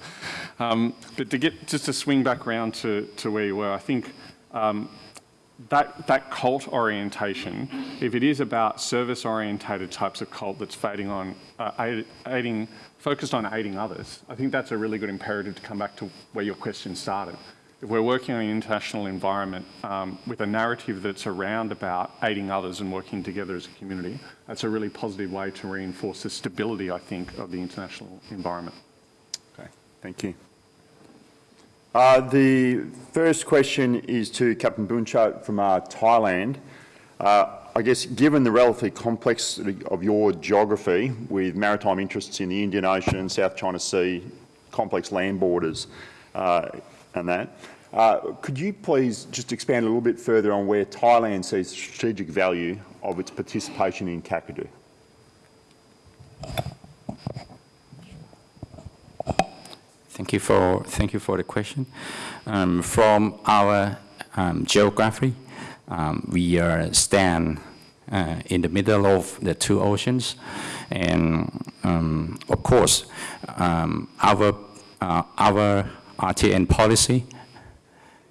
Um, but to get just to swing back around to, to where you were, I think um, that, that cult orientation, if it is about service orientated types of cult that's fading on, uh, aid, aiding, focused on aiding others, I think that's a really good imperative to come back to where your question started. If we're working on an international environment um, with a narrative that's around about aiding others and working together as a community, that's a really positive way to reinforce the stability, I think, of the international environment. Okay, thank you. Uh, the first question is to Captain Bunchat from uh, Thailand. Uh, I guess given the relatively complexity of your geography with maritime interests in the Indian Ocean, South China Sea, complex land borders uh, and that, uh, could you please just expand a little bit further on where Thailand sees strategic value of its participation in Kakadu? Thank you for, thank you for the question. Um, From our um, geography, um, we are stand uh, in the middle of the two oceans. And um, of course, um, our, uh, our RTN policy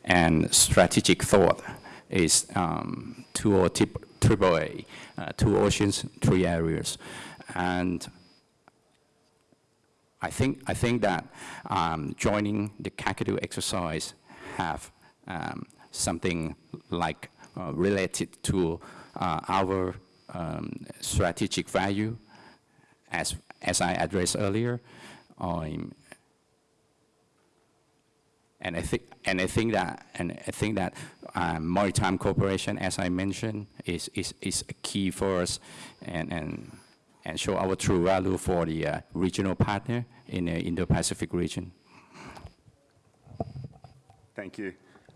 and strategic thought is um, two or triple A, uh, two oceans, three areas. And I think, I think that um, joining the Kakadu exercise have um, something like uh, related to uh, our um, strategic value, as, as I addressed earlier. And I think, and I think that, and I think that um, maritime cooperation, as I mentioned, is, is, is a key for us, and, and and show our true value for the uh, regional partner in the Indo-Pacific region. Thank you.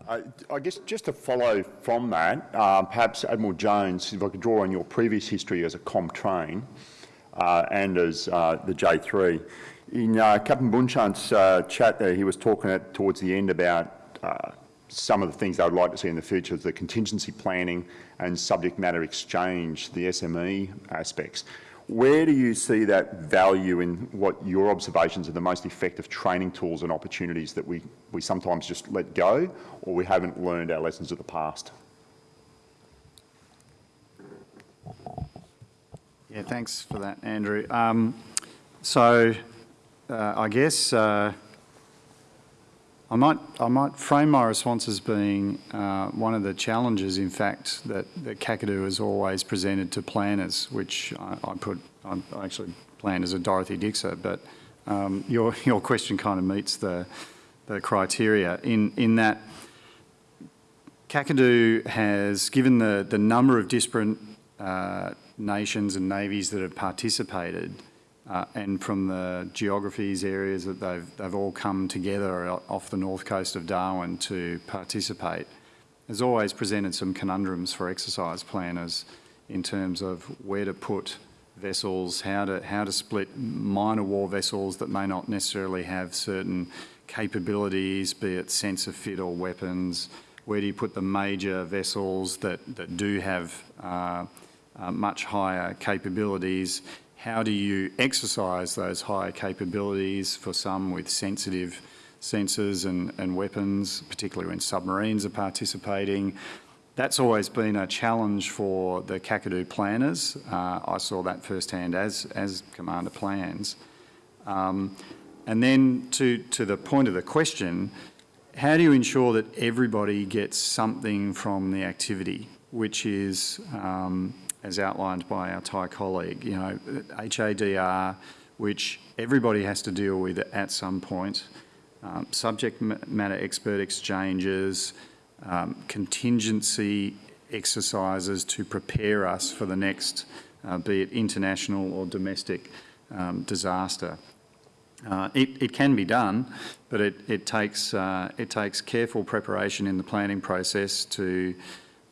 Uh, I guess just to follow from that, uh, perhaps Admiral Jones, if I could draw on your previous history as a ComTrain uh, and as uh, the J3. In uh, Captain Bunchan's uh, chat there, he was talking at, towards the end about uh, some of the things they would like to see in the future, the contingency planning and subject matter exchange, the SME aspects. Where do you see that value in what your observations are the most effective training tools and opportunities that we, we sometimes just let go or we haven't learned our lessons of the past? Yeah, thanks for that, Andrew. Um, so, uh, I guess uh, I might I might frame my response as being uh, one of the challenges, in fact, that, that Kakadu has always presented to planners, which I, I put I actually planned as a Dorothy Dixer, but um, your your question kind of meets the the criteria. In in that Kakadu has given the the number of disparate uh, nations and navies that have participated, uh, and from the geographies, areas that they've, they've all come together off the north coast of Darwin to participate, has always presented some conundrums for exercise planners in terms of where to put vessels, how to, how to split minor war vessels that may not necessarily have certain capabilities, be it sensor fit or weapons, where do you put the major vessels that, that do have uh, uh, much higher capabilities. How do you exercise those higher capabilities for some with sensitive sensors and, and weapons, particularly when submarines are participating. That's always been a challenge for the Kakadu planners. Uh, I saw that firsthand as, as Commander plans. Um, and then to, to the point of the question, how do you ensure that everybody gets something from the activity, which is, um, as outlined by our Thai colleague, you know, HADR, which everybody has to deal with at some point, um, subject matter expert exchanges, um, contingency exercises to prepare us for the next, uh, be it international or domestic um, disaster. Uh, it, it can be done, but it, it, takes, uh, it takes careful preparation in the planning process to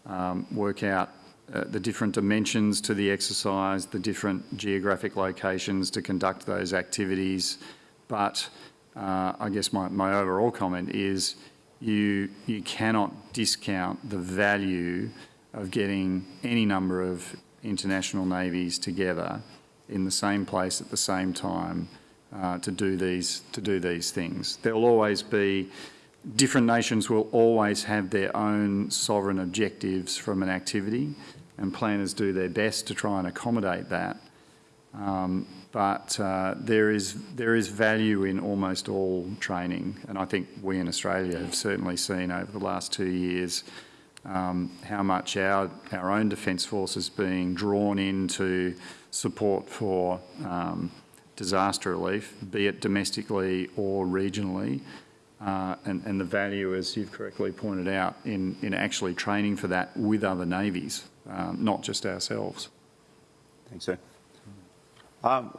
um, work out uh, the different dimensions to the exercise, the different geographic locations to conduct those activities. But uh, I guess my, my overall comment is you, you cannot discount the value of getting any number of international navies together in the same place at the same time uh, to do these to do these things. There'll always be different nations will always have their own sovereign objectives from an activity, and planners do their best to try and accommodate that. Um, but uh, there is there is value in almost all training, and I think we in Australia have certainly seen over the last two years um, how much our our own defence force is being drawn into support for um, disaster relief, be it domestically or regionally, uh, and, and the value, as you've correctly pointed out, in, in actually training for that with other navies, um, not just ourselves. Thanks, sir. Um,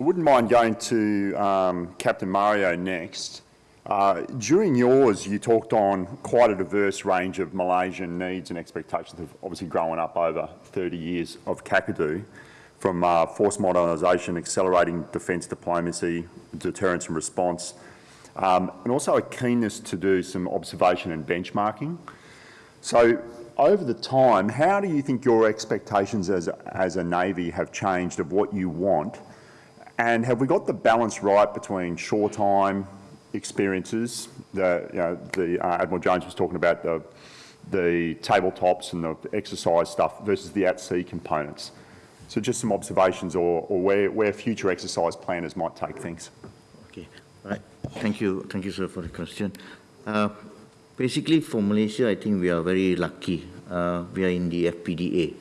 I wouldn't mind going to um, Captain Mario next. Uh, during yours, you talked on quite a diverse range of Malaysian needs and expectations of obviously growing up over 30 years of Kakadu, from uh, force modernisation, accelerating defence diplomacy, deterrence and response, um, and also a keenness to do some observation and benchmarking. So over the time, how do you think your expectations as a, as a Navy have changed of what you want? And have we got the balance right between shore time, experiences. The, you know, the uh, Admiral Jones was talking about the, the tabletops and the exercise stuff versus the at-sea components. So just some observations or, or where, where future exercise planners might take things. Thank you, thank you, sir, for the question. Uh, basically, for Malaysia, I think we are very lucky. Uh, we are in the FPDA.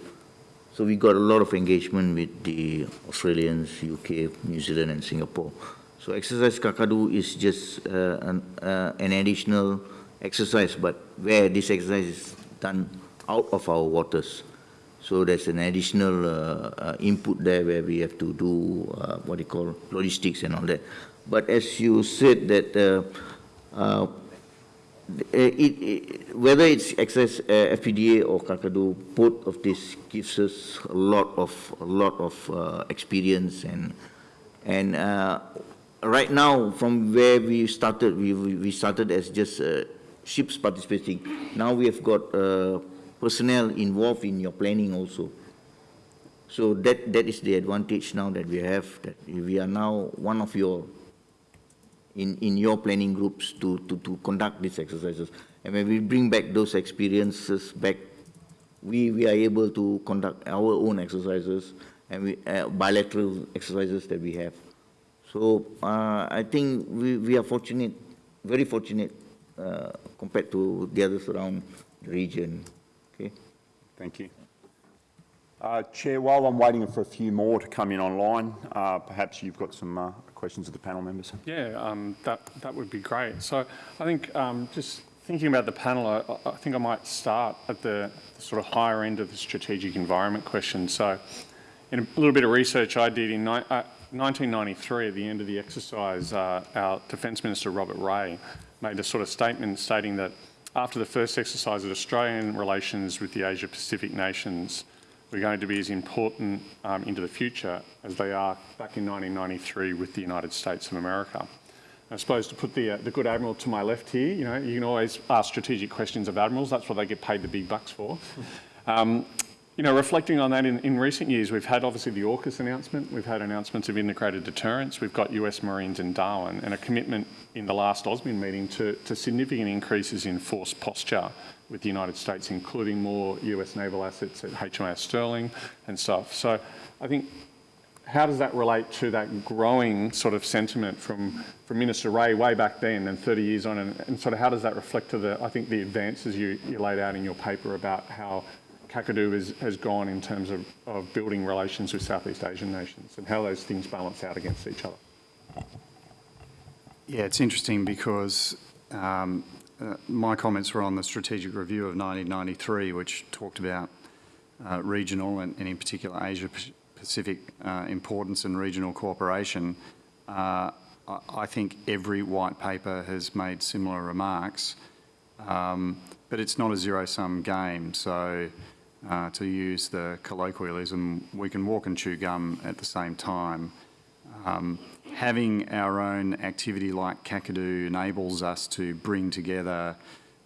So we got a lot of engagement with the Australians, UK, New Zealand, and Singapore. So exercise Kakadu is just uh, an, uh, an, additional exercise, but where this exercise is done out of our waters. So there's an additional uh, uh input there where we have to do what you call logistics and all that. But as you said that uh, it, it, whether it's exercise FPDA or Kakadu, both of this gives us a lot of a lot of experience and and right now, from where we started, we, we started as just uh, ships participating. Now we have got uh, personnel involved in your planning also. So that, that is the advantage now that we have, that we are now one of your, in, in your planning groups to, to, to conduct these exercises. And when we bring back those experiences back, we, we are able to conduct our own exercises and we, uh, bilateral exercises that we have. So uh, I think we, we are fortunate, very fortunate uh, compared to the others around the region. Okay. Thank you. Uh, Chair, while I'm waiting for a few more to come in online, uh, perhaps you've got some uh, questions of the panel members. Yeah, um, that, that would be great. So I think um, just thinking about the panel, I, I, think I might start at the, the, sort of higher end of the strategic environment question. So in a little bit of research I did in uh, 1993, at the end of the exercise, uh, our Defence Minister Robert Ray made a sort of statement stating that after the first exercise that Australian relations with the Asia Pacific nations were going to be as important um, into the future as they are back in 1993 with the United States of America. I suppose to put the, uh, the good admiral to my left here, you know, you can always ask strategic questions of admirals. That's what they get paid the big bucks for. Um, you know, reflecting on that in, in recent years, we've had obviously the AUKUS announcement, we've had announcements of integrated deterrence, we've got US Marines in Darwin, and a commitment in the last AUSMIN meeting to, to significant increases in force posture with the United States, including more US naval assets at HMAS Stirling and stuff. So I think how does that relate to that growing sort of sentiment from, from Minister Ray way back then and 30 years on, and, and sort of how does that reflect to the, I think, the advances you, you laid out in your paper about how Kakadu has, has gone in terms of, of building relations with Southeast Asian nations and how those things balance out against each other? Yeah, it's interesting because um, uh, my comments were on the strategic review of 1993, which talked about uh, regional and, and in particular Asia Pacific uh, importance and regional cooperation. Uh, I, I think every white paper has made similar remarks, um, but it's not a zero-sum game. So uh, to use the colloquialism, we can walk and chew gum at the same time. Um, having our own activity like Kakadu enables us to bring together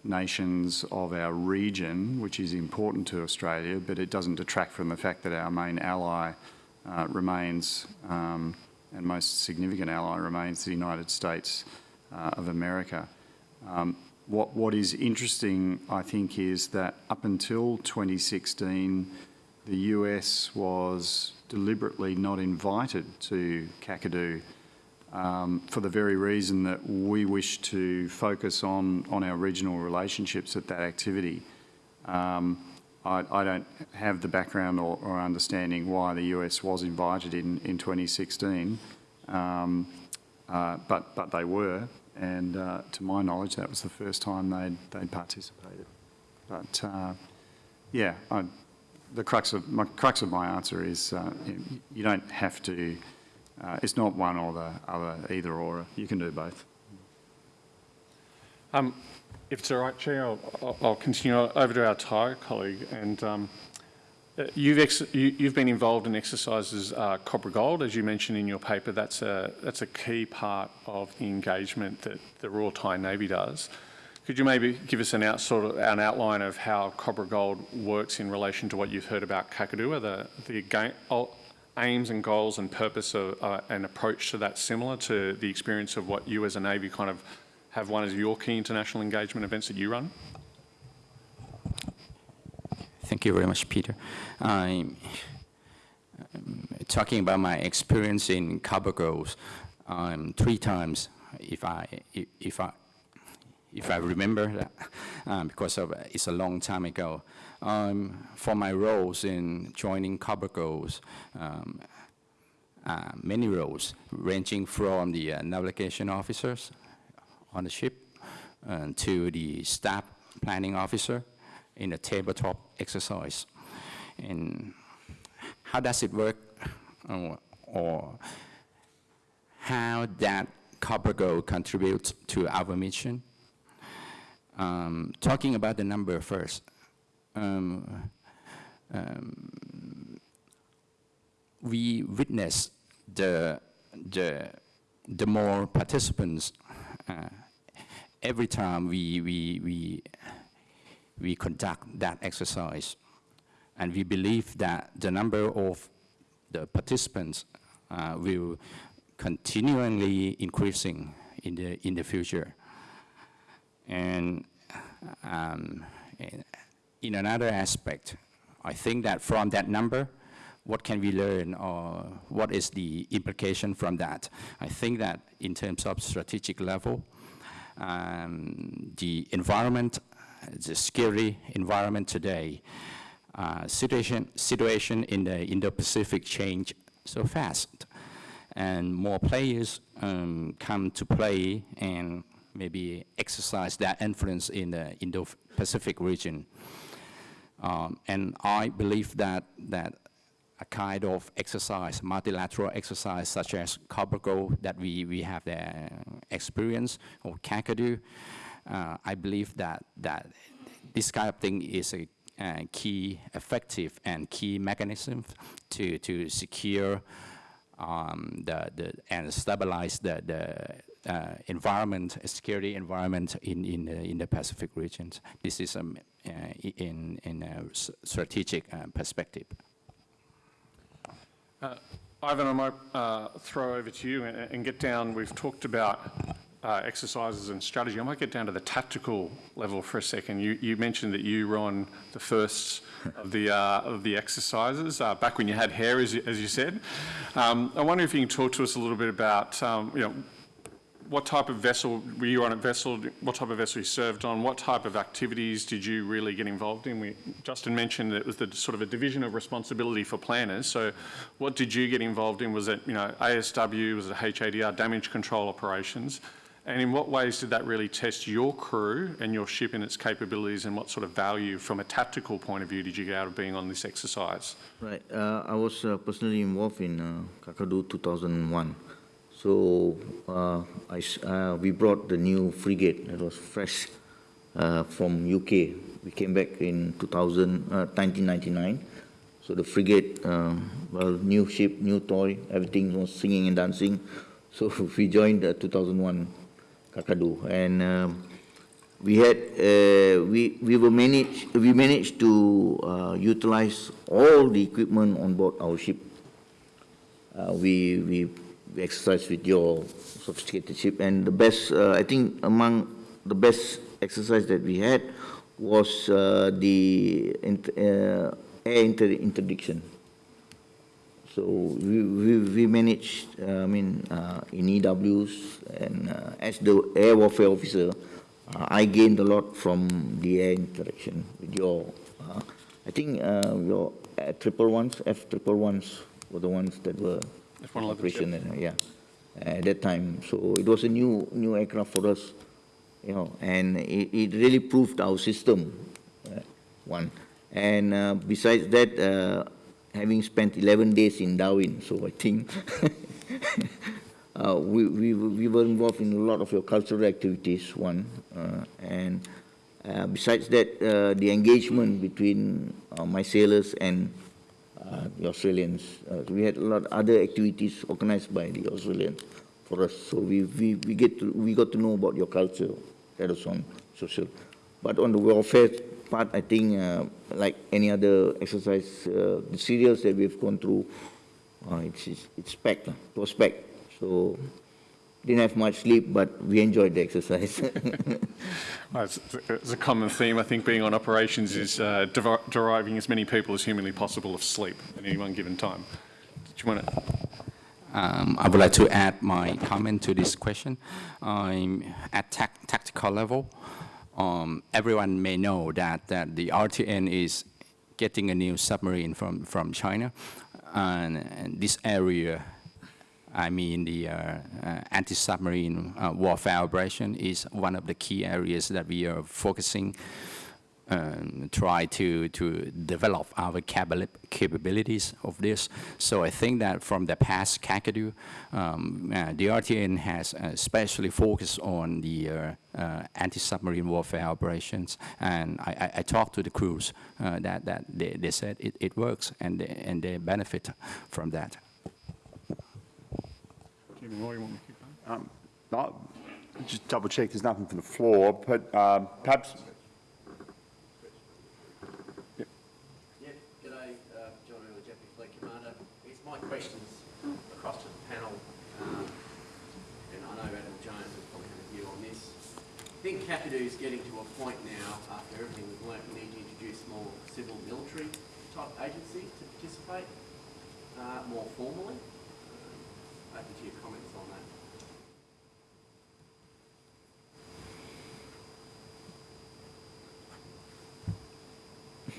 nations of our region, which is important to Australia, but it doesn't detract from the fact that our main ally uh, remains, um, and most significant ally remains the United States uh, of America. Um, what, what is interesting, I think, is that up until 2016, the US was deliberately not invited to Kakadu um, for the very reason that we wish to focus on, on our regional relationships at that activity. Um, I, I, don't have the background or, or, understanding why the US was invited in, in 2016, um, uh, but, but they were, and uh, to my knowledge that was the first time they'd, they'd participated. But uh, yeah, I, the crux of, my, crux of my answer is uh, you, you don't have to uh, it's not one or the other, either or. You can do both. Um, if it's all right, Chair, I'll, I'll, continue over to our Thai colleague. And um, uh, you've, you, have been involved in exercises uh, Cobra Gold, as you mentioned in your paper. That's a, that's a key part of the engagement that the Royal Thai Navy does. Could you maybe give us an, out, sort of, an outline of how Cobra Gold works in relation to what you've heard about Kakadu? the, the aims and goals and purpose of, uh, and approach to that similar to the experience of what you as a Navy kind of have one as your key international engagement events that you run? Thank you very much, Peter. I'm talking about my experience in Cobra Gold um, three times, if I, if I, if I remember that, um, because of, it's a long time ago um, for my roles in joining Gold, um, uh, many roles, ranging from the uh, navigation officers on the ship uh, to the staff planning officer in a tabletop exercise. And how does it work, or, or how that Gold contributes to our mission? Um, talking about the number first, um, um, we witness the, the, the more participants uh, every time we, we, we, we conduct that exercise. And we believe that the number of the participants uh, will continually increasing in the, in the future. And, um, and in another aspect, I think that from that number, what can we learn or what is the implication from that? I think that in terms of strategic level, um, the environment, the scary environment today, uh, situation, situation in the Indo-Pacific change so fast and more players um, come to play and maybe exercise that influence in the Indo-Pacific region. Um, and I believe that, that a kind of exercise, multilateral exercise such as Cobra Gold that we, we have the experience or Kakadu, uh, I believe that, that this kind of thing is a, a key effective and key mechanism to, to secure um, the, the, and stabilize the, the, environment, security environment in, in, the, in the Pacific regions. This is um, uh, in, in a strategic uh, perspective. Uh, Ivan, I might uh, throw over to you and and get down, we've talked about uh, exercises and strategy. I might get down to the tactical level for a second. You, you mentioned that you were on the first of the, uh, of the exercises, uh, back when you had hair, as you, as you said. Um, I wonder if you can talk to us a little bit about, um, you know, what type of vessel, were you on a vessel, what type of vessel you served on, what type of activities did you really get involved in? We, Justin mentioned that it was the sort of a division of responsibility for planners, so what did you get involved in? Was it, you know, ASW, was it HADR, damage control operations? And in what ways did that really test your crew and your ship and its capabilities and what sort of value from a tactical point of view did you get out of being on this exercise? Right. Uh, I was uh, personally involved in uh, Kakadu 2001. So uh, I uh, we brought the new frigate that was fresh uh, from UK. We came back in 2000, uh, 1999. So the frigate, um, well, new ship, new toy, everything was singing and dancing. So we joined uh, 2001 Kakadu, and um, we had uh, we we were managed we managed to uh, utilize all the equipment on board our ship. Uh, we, we we exercised with your sophisticated ship, and the best uh, I think among the best exercise that we had was uh, the uh, air inter interdiction. So we, we, we managed, uh, I mean, uh, in EWs, and as the air warfare officer, I gained a lot from the air interaction with your, I think your triple ones, F triple ones were the ones that were F-111, operation, yeah, at that time. So it was a new, new aircraft for us, you know, and it, it really proved our system, uh, one. And uh, besides that, uh, having spent 11 days in Darwin, so I think uh, we, we, we were involved in a lot of your cultural activities, one. Uh, and uh, besides that, uh, the engagement between uh, my sailors and uh, the Australians. Uh, we had a lot of other activities organized by the Australians for us. So we, we, we, get to, we got to know about your culture. That was on social. But on the welfare part, I think, uh, like any other exercise, uh, the serials that we've gone through, uh, it's, it's, it's packed. It was packed. So didn't have much sleep, but we enjoyed the exercise. Well, It's it's a common theme, I think, being on operations is uh, devi- deriving as many people as humanly possible of sleep at any one given time. Did you want to? Um, I would like to add my comment to this question. Um, at tac- tactical level, um, everyone may know that, that the RTN is getting a new submarine from, from China. And, and this area, I mean the uh, uh, anti-submarine uh, warfare operation is one of the key areas that we are focusing um, try to, to develop our capabilities of this. So I think that from the past Kakadu, um, uh, the RTN has especially focused on the uh, uh, anti-submarine warfare operations. And I, I, I talked to the crews that, that they, they said it, it works and they, and they benefit from that. Jimmy Moore, you want me to keep going? No, Just double check, there's nothing from the floor, but um, perhaps, Yeah, g'day, uh, John Early, Deputy Fleet Commander. It's my questions across to the panel, um, and I know Adam Jones will probably have a view on this. I think Kakadu's getting to a point now, after everything we've learnt, we need to introduce more civil military type agencies to participate, uh, more formally. Um, Open to your comments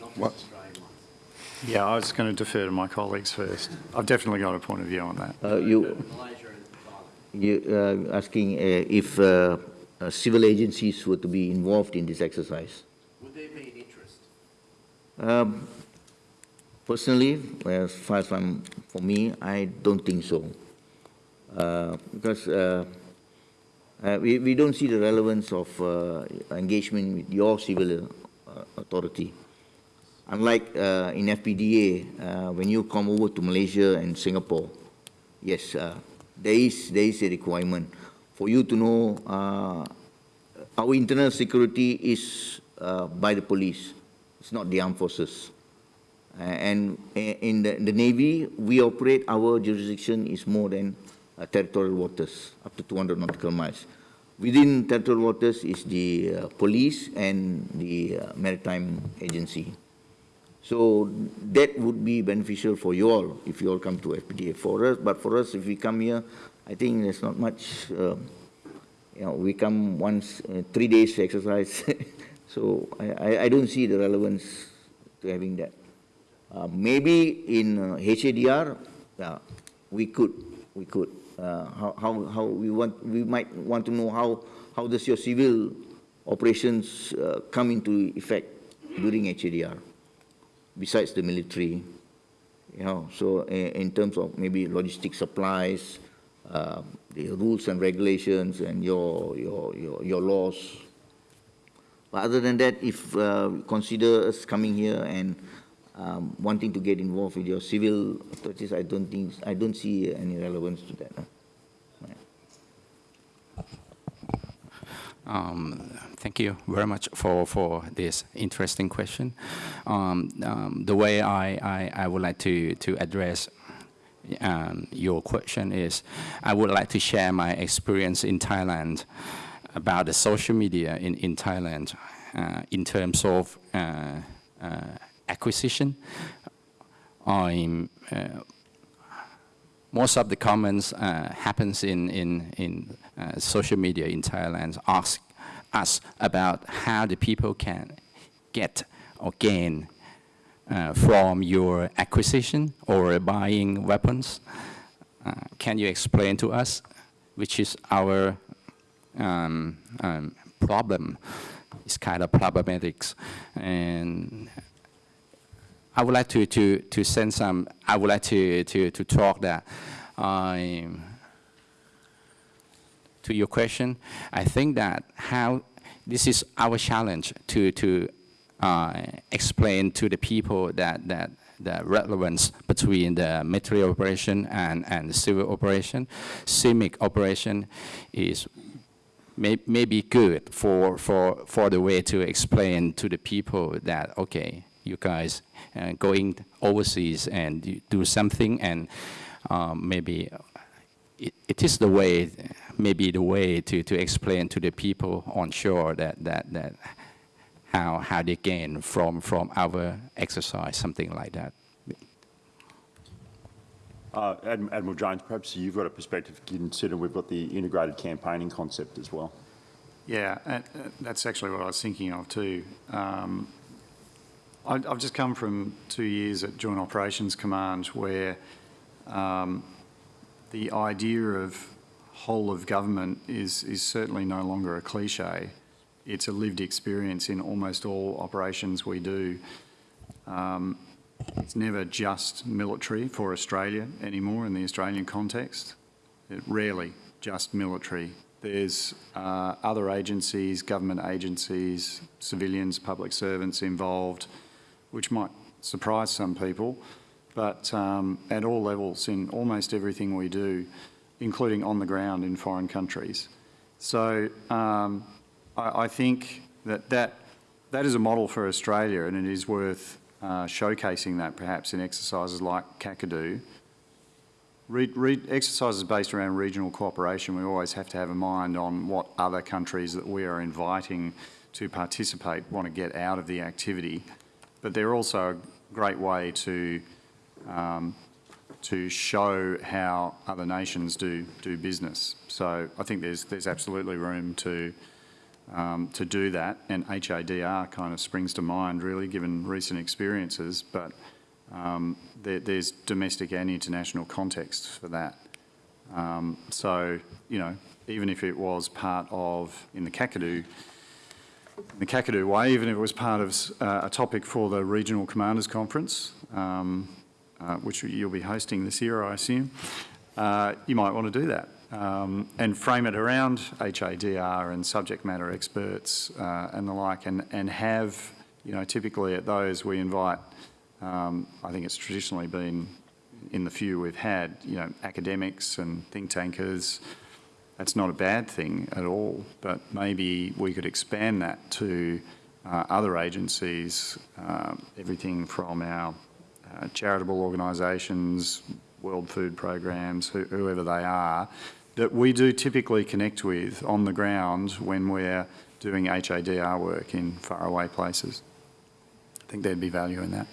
Not What? just Australian ones. Yeah, I was going to defer to my colleagues first. I've definitely got a point of view on that. uh, you, Malaysia you uh, asking uh, if uh, uh, civil agencies were to be involved in this exercise. Would there be an interest? Um, Personally, as far as I'm, for me, I don't think so. Uh, Because uh, uh, we, we don't see the relevance of uh, engagement with your civil uh, authority. Unlike uh, in FPDA, uh, when you come over to Malaysia and Singapore, yes, uh, there is, there is a requirement. for you to know uh, our internal security is uh, by the police. It's not the armed forces. And in the, the Navy, we operate, our jurisdiction is more than uh, territorial waters, up to 200 nautical miles. Within territorial waters is the police and the maritime agency. So that would be beneficial for you all if you all come to FPDA. For us, but for us, if we come here, I think there's not much, um, you know, we come once, uh, three days to exercise. so I, I, don't see the relevance to having that. Uh, maybe in uh, HADR, we could, we could. Uh, how, how, how we want, we might want to know how, how does your civil operations uh, come into effect during HADR, besides the military, you know, so in, in terms of maybe logistic supplies, uh, the rules and regulations and your, your, your, your laws. But other than that, if uh, consider us coming here and um, wanting to get involved with your civil authorities, I don't think, I don't see any relevance to that. huh? Um, Thank you very much for, for this interesting question. Um, um, The way I, I, I would like to, to address um, your question is, I would like to share my experience in Thailand about the social media in, in Thailand uh, in terms of uh, uh, acquisition. I'm uh, most of the comments uh, happens in, in, in uh, social media in Thailand ask us about how the people can get or gain uh, from your acquisition or buying weapons. Uh, can you explain to us which is our um, um, problem? It's kind of problematics. And I would like to, to, to send some, I would like to, to, to talk that to your question, I think that how, this is our challenge to, to uh, explain to the people that, that the relevance between the military operation and, and civil operation. CIMIC operation is may, may be good for, for, for the way to explain to the people that, okay, you guys uh, going overseas and do something and um, maybe it, it is the way, maybe the way to, to explain to the people on shore that, that, that how, how they gain from, from our exercise, something like that. Uh, Adm- Admiral Jones, perhaps you've got a perspective, considering we've got the integrated campaigning concept as well. Yeah, and, uh, that's actually what I was thinking of too. Um, I, I've just come from two years at Joint Operations Command where um, the idea of whole of government is, is certainly no longer a cliche. It's a lived experience in almost all operations we do. Um, it's never just military for Australia anymore in the Australian context. It rarely just military. There's uh, other agencies, government agencies, civilians, public servants involved, which might surprise some people, but um, at all levels in almost everything we do, including on the ground in foreign countries. So um, I, I think that, that that is a model for Australia and it is worth uh, showcasing that perhaps in exercises like Kakadu. Re, re, exercises based around regional cooperation, we always have to have a mind on what other countries that we are inviting to participate want to get out of the activity. But they're also a great way to, um, to show how other nations do, do business. So I think there's, there's absolutely room to, um, to do that. And HADR kind of springs to mind, really, given recent experiences. But um, there, there's domestic and international context for that. Um, so, you know, even if it was part of, in the Kakadu, the Kakadu way, even if it was part of uh, a topic for the Regional Commanders Conference, um, uh, which you'll be hosting this year, I assume, uh, you might want to do that um, and frame it around HADR and subject matter experts uh, and the like, and, and have, you know, typically at those we invite, um, I think it's traditionally been in the few we've had, you know, academics and think tankers, that's not a bad thing at all, but maybe we could expand that to uh, other agencies, um, everything from our uh, charitable organisations, World Food Programs, who, whoever they are, that we do typically connect with on the ground when we're doing HADR work in faraway places. I think there'd be value in that.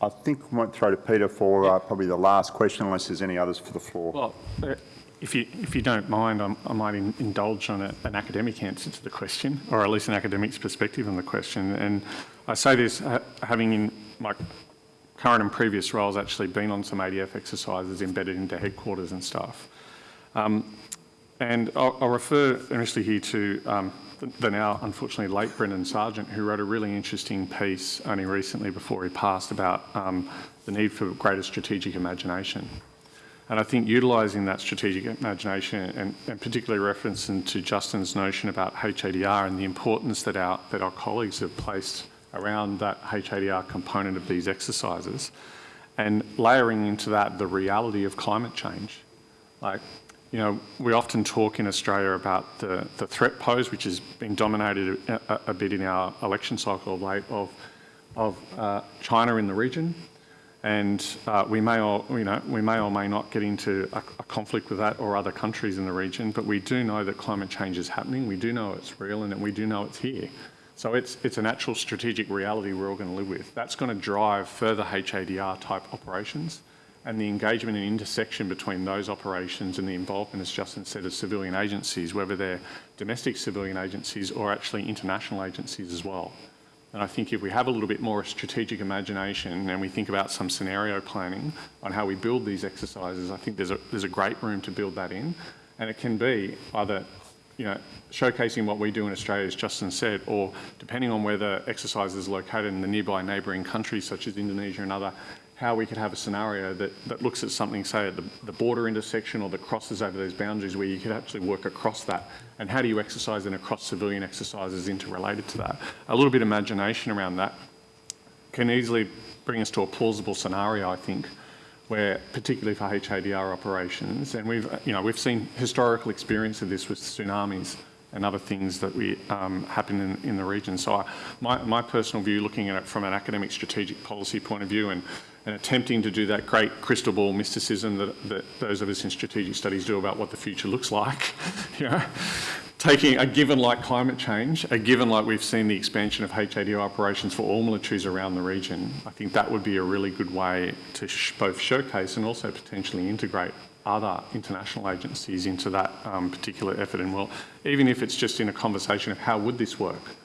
I think we might throw to Peter for uh, probably the last question, unless there's any others for the floor. Well, uh, if you, if you don't mind, I'm- I might in- indulge on a- an academic answer to the question, or at least an academic's perspective on the question. And I say this, ha- having in my current and previous roles actually been on some ADF exercises embedded into headquarters and stuff. Um, And I'll I'll refer initially here to um, the- the now unfortunately late Brendan Sargeant, who wrote a really interesting piece only recently before he passed about um, the need for greater strategic imagination. And I think utilising that strategic imagination and, and particularly referencing to Justin's notion about HADR and the importance that our, that our colleagues have placed around that HADR component of these exercises and layering into that the reality of climate change. Like, you know, we often talk in Australia about the, the threat pose, which has been dominated a, a, bit in our election cycle of late, of, of uh, China in the region. And uh, we may or, you know, we may or may not get into a, a conflict with that or other countries in the region, but we do know that climate change is happening. We do know it's real and that we do know it's here. So it's, it's an actual strategic reality we're all going to live with. That's going to drive further HADR type operations and the engagement and intersection between those operations and the involvement, as Justin said, of civilian agencies, whether they're domestic civilian agencies or actually international agencies as well. And I think if we have a little bit more strategic imagination and we think about some scenario planning on how we build these exercises, I think there's a, there's a great room to build that in. And it can be either, you know, showcasing what we do in Australia, as Justin said, or depending on where the exercise is located in the nearby neighbouring countries such as Indonesia and other, how we could have a scenario that, that looks at something, say, at the, the border intersection or that crosses over those boundaries where you could actually work across that. And how do you exercise and across civilian exercises interrelated to that? A little bit of imagination around that can easily bring us to a plausible scenario, I think, where particularly for HADR operations, and we've, you know, we've seen historical experience of this with tsunamis and other things that we um, happen in, in the region. So I, my, my personal view, looking at it from an academic strategic policy point of view and, and attempting to do that great crystal ball mysticism that, that those of us in strategic studies do about what the future looks like, you know, taking a given like climate change, a given like we've seen the expansion of HADR operations for all militaries around the region, I think that would be a really good way to both showcase and also potentially integrate other international agencies into that um, particular effort. And well, even if it's just in a conversation of how would this work?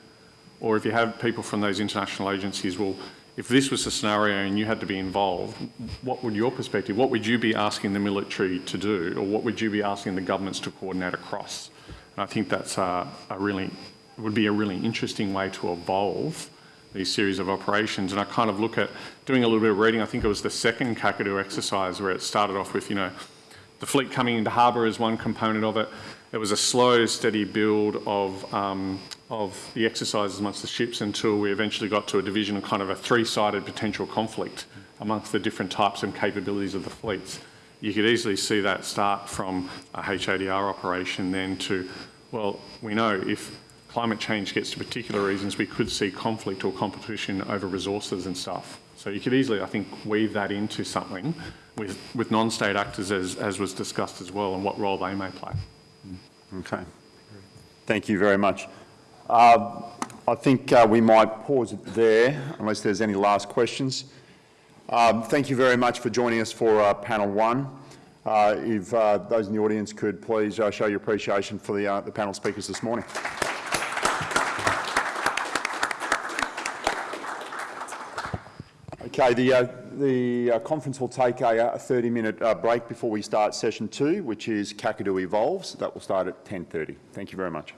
Or if you have people from those international agencies, well, if this was a scenario and you had to be involved, what would your perspective, what would you be asking the military to do? Or what would you be asking the governments to coordinate across? And I think that's a, a really, would be a really interesting way to evolve these series of operations. And I kind of look at doing a little bit of reading. I think it was the second Kakadu exercise where it started off with, you know, the fleet coming into harbour is one component of it. It was a slow, steady build of, um, of the exercises amongst the ships until we eventually got to a division of kind of a three-sided potential conflict amongst the different types and capabilities of the fleets. You could easily see that start from a HADR operation then to, well, we know if climate change gets to particular reasons, we could see conflict or competition over resources and stuff. So you could easily, I think, weave that into something with, with non-state actors as, as was discussed as well and what role they may play. Okay. Thank you very much. Uh, I think uh, we might pause it there unless there's any last questions. Um, thank you very much for joining us for uh, panel one. Uh, if uh, those in the audience could please show your appreciation for the, the panel speakers this morning. Okay, the, uh, the uh, conference will take a 30-minute uh, break before we start session two, which is Kakadu Evolves. That will start at 10.30. Thank you very much.